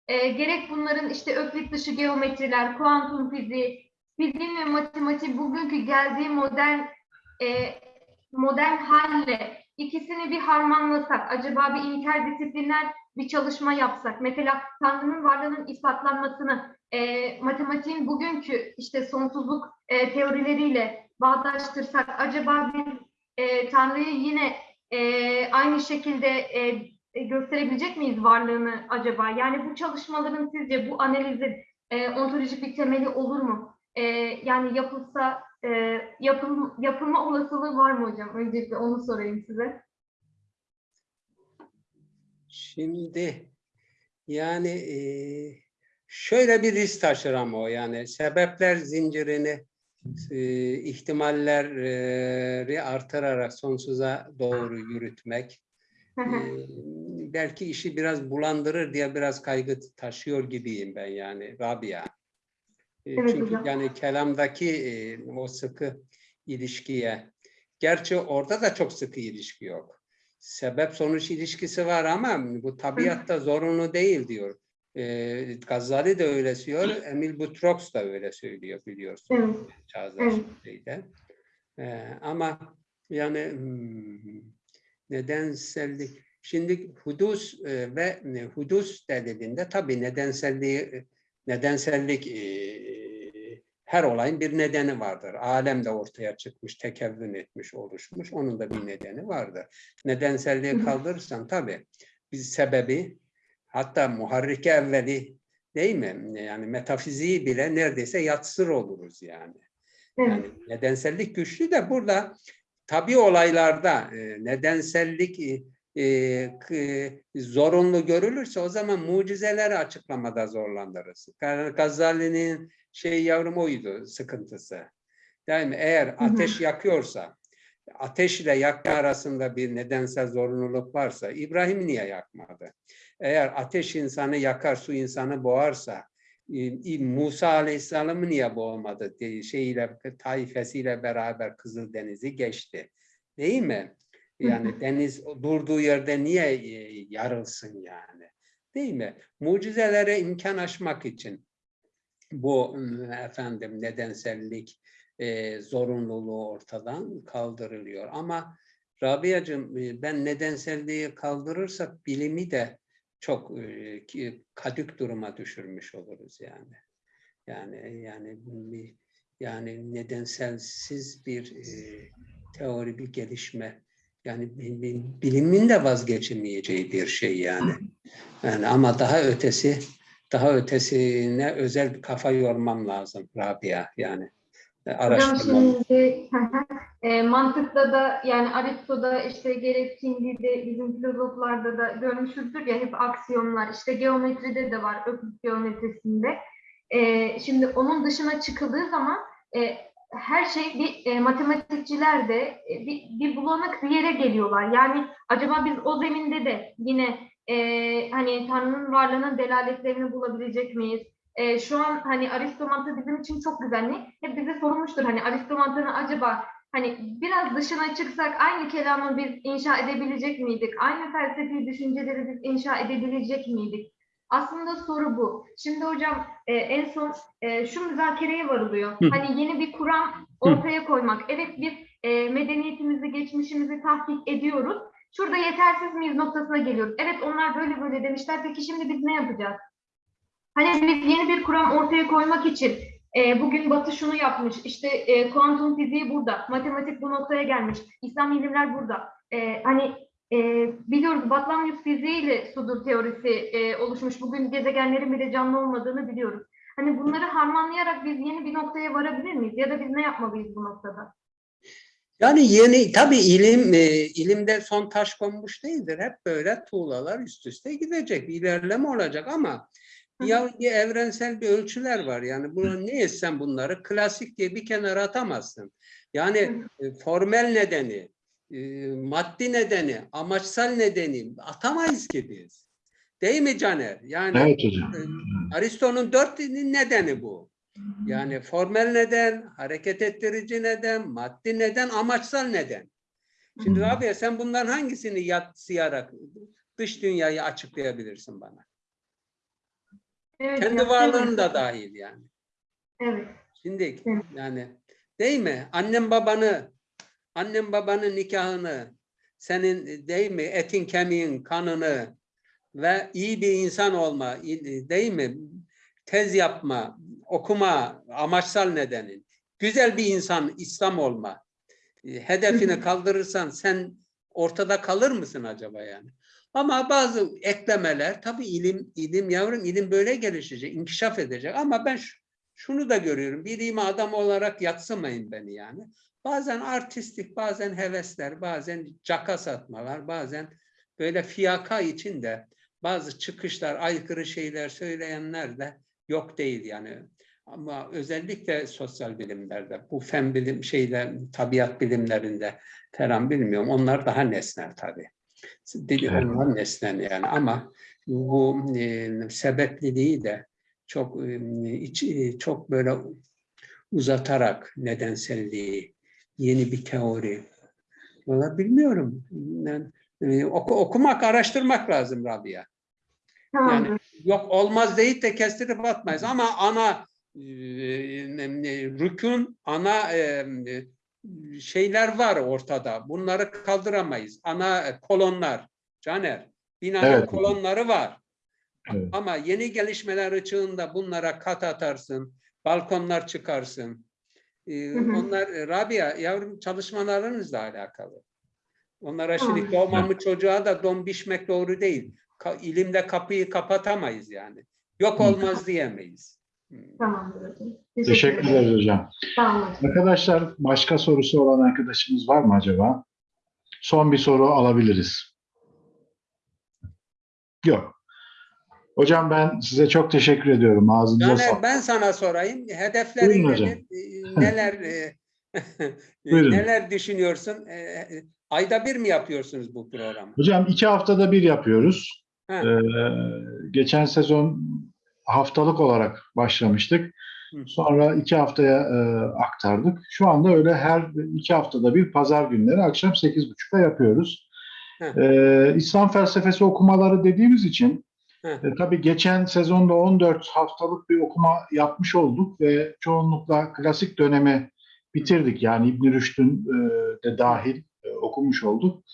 Speaker 5: e, gerek bunların işte öklit dışı geometriler, kuantum fiziği, fiziğin ve matematiği bugünkü geldiği modern e, modern halle ikisini bir harmanlasak, acaba bir interdisipliner bir çalışma yapsak, mesela Tanrı'nın varlığının ispatlanmasını e, matematiğin bugünkü işte sonsuzluk e, teorileriyle bağdaştırsak, acaba biz e, Tanrı'yı yine e, aynı şekilde e, e, gösterebilecek miyiz varlığını acaba? Yani bu çalışmaların sizce bu analizin e, ontolojik bir temeli olur mu? E, yani yapılsa e, yapıl, yapılma olasılığı var mı hocam? Öncelikle onu sorayım size.
Speaker 4: şimdi yani e, şöyle bir risk taşır ama o yani sebepler zincirini e, ihtimalleri artırarak sonsuza doğru yürütmek e, belki işi biraz bulandırır diye biraz kaygı taşıyor gibiyim ben yani Rabia. E,
Speaker 5: Evet
Speaker 4: Çünkü
Speaker 5: hocam.
Speaker 4: yani kelamdaki e, o sıkı ilişkiye, gerçi orada da çok sıkı ilişki yok. Sebep sonuç ilişkisi var ama bu tabiatta zorunlu değil diyor. E, Gazali de öyle söylüyor, Emil Butrox da öyle söylüyor biliyorsun.
Speaker 5: Evet.
Speaker 4: Çağdaş şeyde. Ee, ama yani hmm, nedensellik şimdi hudus e, ve e, hudus dediğinde tabii nedenselliği nedensellik e, her olayın bir nedeni vardır. Alem de ortaya çıkmış, tekevvün etmiş, oluşmuş. Onun da bir nedeni vardır. Nedenselliği kaldırırsan tabii biz sebebi hatta muharrike evveli değil mi? Yani metafiziği bile neredeyse yatsır oluruz yani.
Speaker 5: Evet.
Speaker 4: Yani nedensellik güçlü de burada tabi olaylarda e, nedensellik e, e, zorunlu görülürse o zaman mucizeleri açıklamada zorlanırız. Ga- Gazali'nin şey yavrum oydu sıkıntısı. Değil mi? Eğer ateş yakıyorsa, ateş ile yakma arasında bir nedensel zorunluluk varsa İbrahim niye yakmadı? Eğer ateş insanı yakar, su insanı boğarsa e, Musa Aleyhisselam'ı niye boğmadı? Şeyiyle, taifesiyle beraber Kızıldeniz'i geçti. Değil mi? Yani deniz durduğu yerde niye e, yarılsın yani? Değil mi? Mucizelere imkan açmak için bu efendim nedensellik e, zorunluluğu ortadan kaldırılıyor. Ama Rabia'cığım e, ben nedenselliği kaldırırsak bilimi de çok kadük duruma düşürmüş oluruz yani. Yani yani yani nedenselsiz bir teori bir gelişme yani bi- bi- bilimin de vazgeçemeyeceği bir şey yani. Yani ama daha ötesi daha ötesine özel bir kafa yormam lazım Rabia yani.
Speaker 5: Hocam
Speaker 4: Araştırmam.
Speaker 5: şimdi e, mantıkta da yani Aristo'da işte gerek Kindi'de bizim filozoflarda da görmüşüzdür ya hep aksiyonlar işte geometride de var öklit geometrisinde. E, şimdi onun dışına çıkıldığı zaman e, her şey bir e, matematikçiler de e, bir, bir bulanık bir yere geliyorlar. Yani acaba biz o zeminde de yine e, hani Tanrı'nın varlığının delaletlerini bulabilecek miyiz? E, şu an hani Aristo mantığı bizim için çok güvenli. Hep bize sorulmuştur hani Aristo mantığını acaba hani biraz dışına çıksak aynı kelamı biz inşa edebilecek miydik? Aynı felsefi düşünceleri biz inşa edebilecek miydik? Aslında soru bu. Şimdi hocam e, en son e, şu müzakereye varılıyor.
Speaker 4: Hı.
Speaker 5: Hani yeni bir kuram ortaya koymak. Evet biz e, medeniyetimizi, geçmişimizi tahkik ediyoruz. Şurada yetersiz miyiz noktasına geliyoruz. Evet onlar böyle böyle demişler. Peki şimdi biz ne yapacağız? Hani biz yeni bir kuram ortaya koymak için e, bugün Batı şunu yapmış, işte e, kuantum fiziği burada, matematik bu noktaya gelmiş, İslam ilimler burada. E, hani e, biliyoruz Batlamyus fiziğiyle sudur teorisi e, oluşmuş. Bugün gezegenlerin bile canlı olmadığını biliyoruz. Hani bunları harmanlayarak biz yeni bir noktaya varabilir miyiz? Ya da biz ne yapmalıyız bu noktada?
Speaker 4: Yani yeni tabii ilim e, ilimde son taş konmuş değildir. Hep böyle tuğlalar üst üste gidecek, ilerleme olacak ama. Ya bir evrensel bir ölçüler var. Yani bunu ne etsen bunları klasik diye bir kenara atamazsın. Yani e, formel nedeni, e, maddi nedeni, amaçsal nedeni atamayız ki biz. Değil mi Caner? Yani
Speaker 1: Evet hocam.
Speaker 4: e, Aristo'nun dört nedeni bu. Yani formel neden, hareket ettirici neden, maddi neden, amaçsal neden. Şimdi Rabia sen bunların hangisini yatsıyarak dış dünyayı açıklayabilirsin bana?
Speaker 5: Evet,
Speaker 4: Kendi
Speaker 5: ya,
Speaker 4: varlığın
Speaker 5: evet.
Speaker 4: da dahil yani.
Speaker 5: Evet.
Speaker 4: Şimdi
Speaker 5: Evet.
Speaker 4: yani değil mi? Annem babanı, annem babanın nikahını, senin değil mi etin kemiğin kanını ve iyi bir insan olma, değil mi? Tez yapma, okuma, amaçsal nedenin. Güzel bir insan, İslam olma. E, Hedefini kaldırırsan sen ortada kalır mısın acaba yani? Ama bazı eklemeler tabii ilim ilim yavrum ilim böyle gelişecek, inkişaf edecek ama ben şu- şunu da görüyorum. Bir ilim adam olarak yatsımayın beni yani. Bazen artistik, bazen hevesler, bazen caka satmalar, bazen böyle fiyaka içinde bazı çıkışlar, aykırı şeyler söyleyenler de yok değil yani. Ama özellikle sosyal bilimlerde, bu fen bilim şeyde, tabiat bilimlerinde falan bilmiyorum. Onlar daha nesnel tabii. Dedi
Speaker 1: Evet.
Speaker 4: onlar nesnen yani ama bu e, sebepliliği de çok e, iç- e, çok böyle uzatarak nedenselliği, yeni bir teori. Valla bilmiyorum. Yani, e, oku- okumak, araştırmak lazım Rabia.
Speaker 5: Tamamdır.
Speaker 4: Yok olmaz deyip de kestirip atmayız ama ana e, e, rükün, ana e, e, şeyler var ortada. Bunları kaldıramayız. Ana kolonlar. Caner, binanın
Speaker 1: Evet.
Speaker 4: kolonları var.
Speaker 1: Evet.
Speaker 4: Ama yeni gelişmeler ışığında bunlara kat atarsın, balkonlar çıkarsın. Ee,
Speaker 5: Hı hı.
Speaker 4: onlar e, Rabia yavrum çalışmalarınızla alakalı. Onlara şimdi doğmamış çocuğa da don biçmek doğru değil. Ka- ilimde kapıyı kapatamayız yani. Yok olmaz diyemeyiz.
Speaker 5: Tamamdır hocam.
Speaker 1: Teşekkür ederiz hocam.
Speaker 5: Tamam hocam.
Speaker 1: Arkadaşlar başka sorusu olan arkadaşımız var mı acaba? Son bir soru alabiliriz. Yok. Hocam ben size çok teşekkür ediyorum. Ağzınıza sağlık.
Speaker 4: ben sana sorayım. Hedeflerin
Speaker 1: Buyurun hocam.
Speaker 4: nedir? Ee, Neler e,
Speaker 1: Buyurun.
Speaker 4: neler düşünüyorsun? Ee, Ayda bir mi yapıyorsunuz bu programı?
Speaker 1: Hocam iki haftada bir yapıyoruz.
Speaker 4: Ha.
Speaker 1: Ee, geçen sezon haftalık olarak başlamıştık. Sonra iki haftaya e, aktardık. Şu anda öyle her iki haftada bir pazar günleri akşam 8.30'da yapıyoruz.
Speaker 4: Hı.
Speaker 1: Ee, İslam felsefesi okumaları dediğimiz için
Speaker 4: Hı.
Speaker 1: e, tabii geçen sezonda 14 haftalık bir okuma yapmış olduk ve çoğunlukla klasik dönemi bitirdik. Yani İbn Rüşd'ün e, de dahil e, okumuş olduk.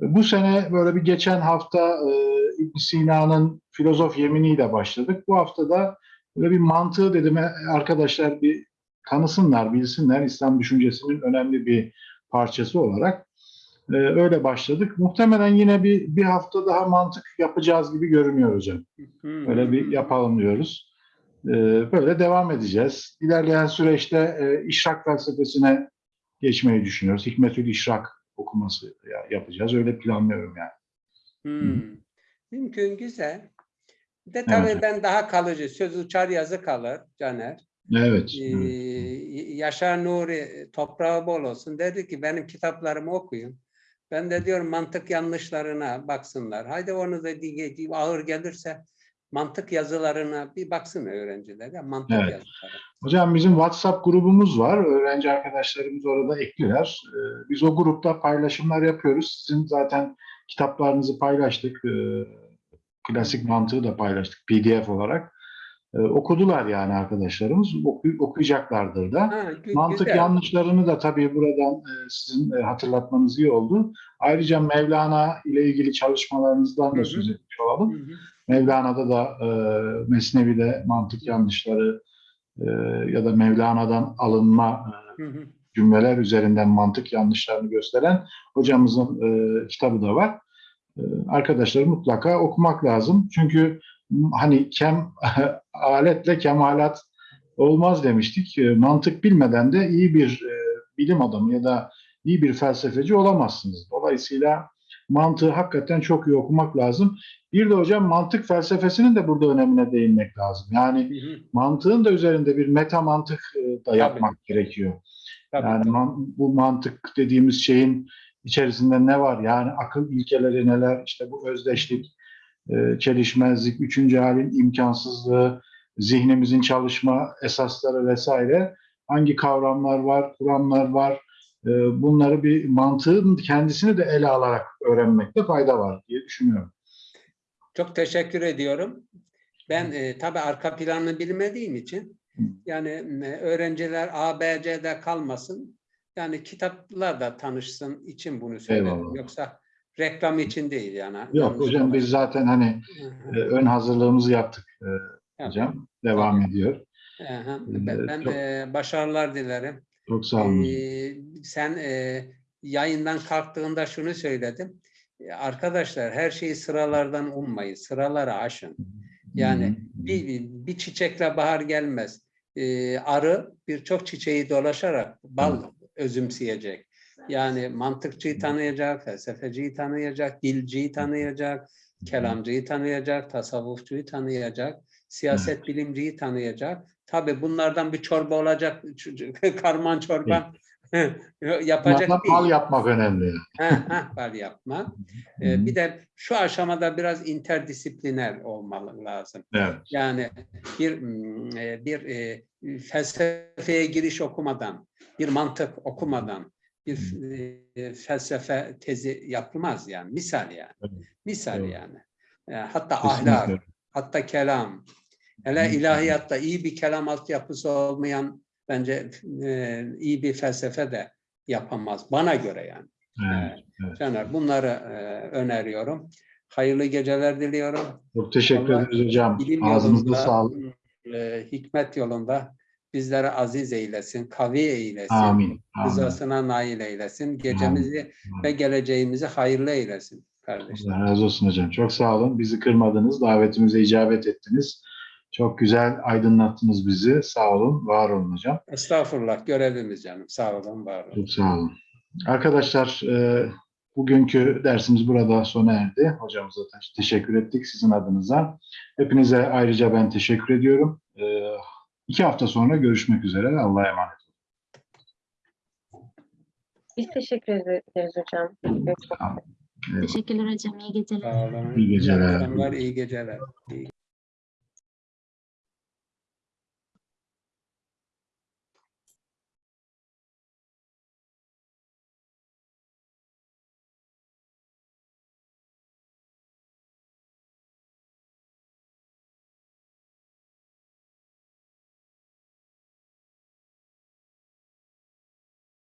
Speaker 1: Bu sene böyle bir geçen hafta e, ibn Sina'nın filozof yeminiyle başladık. Bu hafta da böyle bir mantığı dedim e, arkadaşlar bir tanısınlar, bilsinler İslam düşüncesinin önemli bir parçası olarak. E, öyle başladık. Muhtemelen yine bir, bir hafta daha mantık yapacağız gibi görünüyor hocam.
Speaker 4: Hmm.
Speaker 1: Öyle bir yapalım diyoruz. E, böyle devam edeceğiz. İlerleyen süreçte e, işrak felsefesine geçmeyi düşünüyoruz. Hikmetül İşrak okuması ya- yapacağız. Öyle planlıyorum yani.
Speaker 4: Hmm. Mümkün güzel. De
Speaker 1: Evet
Speaker 4: tabii
Speaker 1: hocam.
Speaker 4: ben daha kalıcı söz uçar yazı kalır Caner.
Speaker 1: Evet.
Speaker 4: Ee,
Speaker 1: evet.
Speaker 4: Yaşar Nuri toprağı bol olsun dedi ki benim kitaplarımı okuyun. Ben de diyorum mantık yanlışlarına baksınlar. Haydi onu da ağır gelirse mantık yazılarına bir baksın öğrenciler. Ya, mantık
Speaker 1: Evet.
Speaker 4: yazıları.
Speaker 1: Hocam bizim WhatsApp grubumuz var. Öğrenci arkadaşlarımız orada ekliler. Ee, Biz o grupta paylaşımlar yapıyoruz. Sizin zaten kitaplarınızı paylaştık. Ee, Klasik mantığı da paylaştık PDF olarak. Ee, Okudular yani arkadaşlarımız. Oku- okuyacaklardır da.
Speaker 4: Ha,
Speaker 1: Mantık
Speaker 4: güzel.
Speaker 1: yanlışlarını da tabii buradan e, sizin e, hatırlatmanız iyi oldu. Ayrıca Mevlana ile ilgili çalışmalarınızdan
Speaker 4: Hı
Speaker 1: da
Speaker 4: hı.
Speaker 1: söz etmiş olalım.
Speaker 4: Hı hı.
Speaker 1: Mevlana'da da e, Mesnevi'de mantık yanlışları e, ya da Mevlana'dan alınma e, cümleler üzerinden mantık yanlışlarını gösteren hocamızın e, kitabı da var. E, arkadaşlar mutlaka okumak lazım. Çünkü hani kem aletle kemalat olmaz demiştik. E, mantık bilmeden de iyi bir e, bilim adamı ya da iyi bir felsefeci olamazsınız. Dolayısıyla mantığı hakikaten çok iyi okumak lazım. Bir de hocam mantık felsefesinin de burada önemine değinmek lazım. Yani
Speaker 4: Hı hı.
Speaker 1: mantığın da üzerinde bir meta mantık e, da yapmak gerekiyor.
Speaker 4: Tabii,
Speaker 1: Yani
Speaker 4: tabii.
Speaker 1: man- bu mantık dediğimiz şeyin içerisinde ne var? Yani akıl ilkeleri neler? İşte bu özdeşlik, e, çelişmezlik, üçüncü halin imkansızlığı, zihnimizin çalışma esasları vesaire. Hangi kavramlar var, kuramlar var? E, Bunları bir mantığın kendisini de ele alarak öğrenmekte fayda var diye düşünüyorum.
Speaker 4: Çok teşekkür ediyorum. Ben e, tabii arka planını bilmediğim için yani e, öğrenciler A, B, C'de kalmasın. Yani kitaplarla tanışsın için bunu söyledim.
Speaker 1: Eyvallah.
Speaker 4: Yoksa reklam için değil yani.
Speaker 1: Yok hocam
Speaker 4: olmasın.
Speaker 1: biz zaten hani e, ön hazırlığımızı yaptık e, hocam. Devam ediyor.
Speaker 4: Aha,
Speaker 1: Ee,
Speaker 4: Ben, ben
Speaker 1: çok-
Speaker 4: e, başarılar dilerim.
Speaker 1: Çok sağ olun.
Speaker 4: Ee, sen e, yayından kalktığında şunu söyledim. E, Arkadaşlar her şeyi sıralardan ummayın. Sıraları aşın. Yani bir, bir, bir çiçekle bahar gelmez. Ee, arı birçok çiçeği dolaşarak bal özümseyecek. Yani mantıkçıyı tanıyacak, felsefeciyi tanıyacak, dilciyi tanıyacak, kelamcıyı tanıyacak, tasavvufçuyu tanıyacak, siyaset bilimciyi tanıyacak. Tabii bunlardan bir çorba olacak, karman çorban Yapacak değil.
Speaker 1: bal yapmak önemli.
Speaker 4: Ha, ha, bal yapma. Ee, bir de şu aşamada biraz interdisipliner olmalı lazım.
Speaker 1: Evet.
Speaker 4: Yani bir mm, e, bir e, felsefeye giriş okumadan, bir mantık okumadan bir e, felsefe tezi yapılmaz yani. Misal yani.
Speaker 1: Evet.
Speaker 4: Misal
Speaker 1: Evet.
Speaker 4: yani. Hatta
Speaker 1: Kesinlikle.
Speaker 4: ahlak, hatta kelam. Hele ilahiyatta iyi bir kelam altyapısı olmayan bence e, iyi bir felsefe de yapamaz. Bana göre yani.
Speaker 1: Evet. evet.
Speaker 4: Caner bunları e, öneriyorum. Hayırlı geceler diliyorum.
Speaker 1: Çok teşekkür ederiz hocam. Ağzınıza sağlık.
Speaker 4: e, hikmet yolunda bizleri aziz eylesin, kavi eylesin,
Speaker 1: Amin. Amin.
Speaker 4: rızasına nail eylesin, gecemizi ve geleceğimizi hayırlı eylesin kardeşler.
Speaker 1: Allah razı olsun hocam. Çok sağ olun. Bizi kırmadınız. Davetimize icabet ettiniz. Çok güzel aydınlattınız bizi. Sağ olun. Var olun hocam.
Speaker 4: Estağfurullah, görevimiz canım. Sağ olun, var olun.
Speaker 1: Çok sağ olun. Arkadaşlar e, bugünkü dersimiz burada sona erdi. Hocamıza da teşekkür ettik sizin adınıza. Hepinize ayrıca ben teşekkür ediyorum. E, iki hafta sonra görüşmek üzere. Allah'a emanet.
Speaker 3: Biz teşekkür ederiz hocam.
Speaker 1: Evet.
Speaker 6: Teşekkürler hocam. İyi geceler.
Speaker 4: Sağ olun.
Speaker 1: İyi geceler.
Speaker 4: akşamlar, iyi geceler. İyi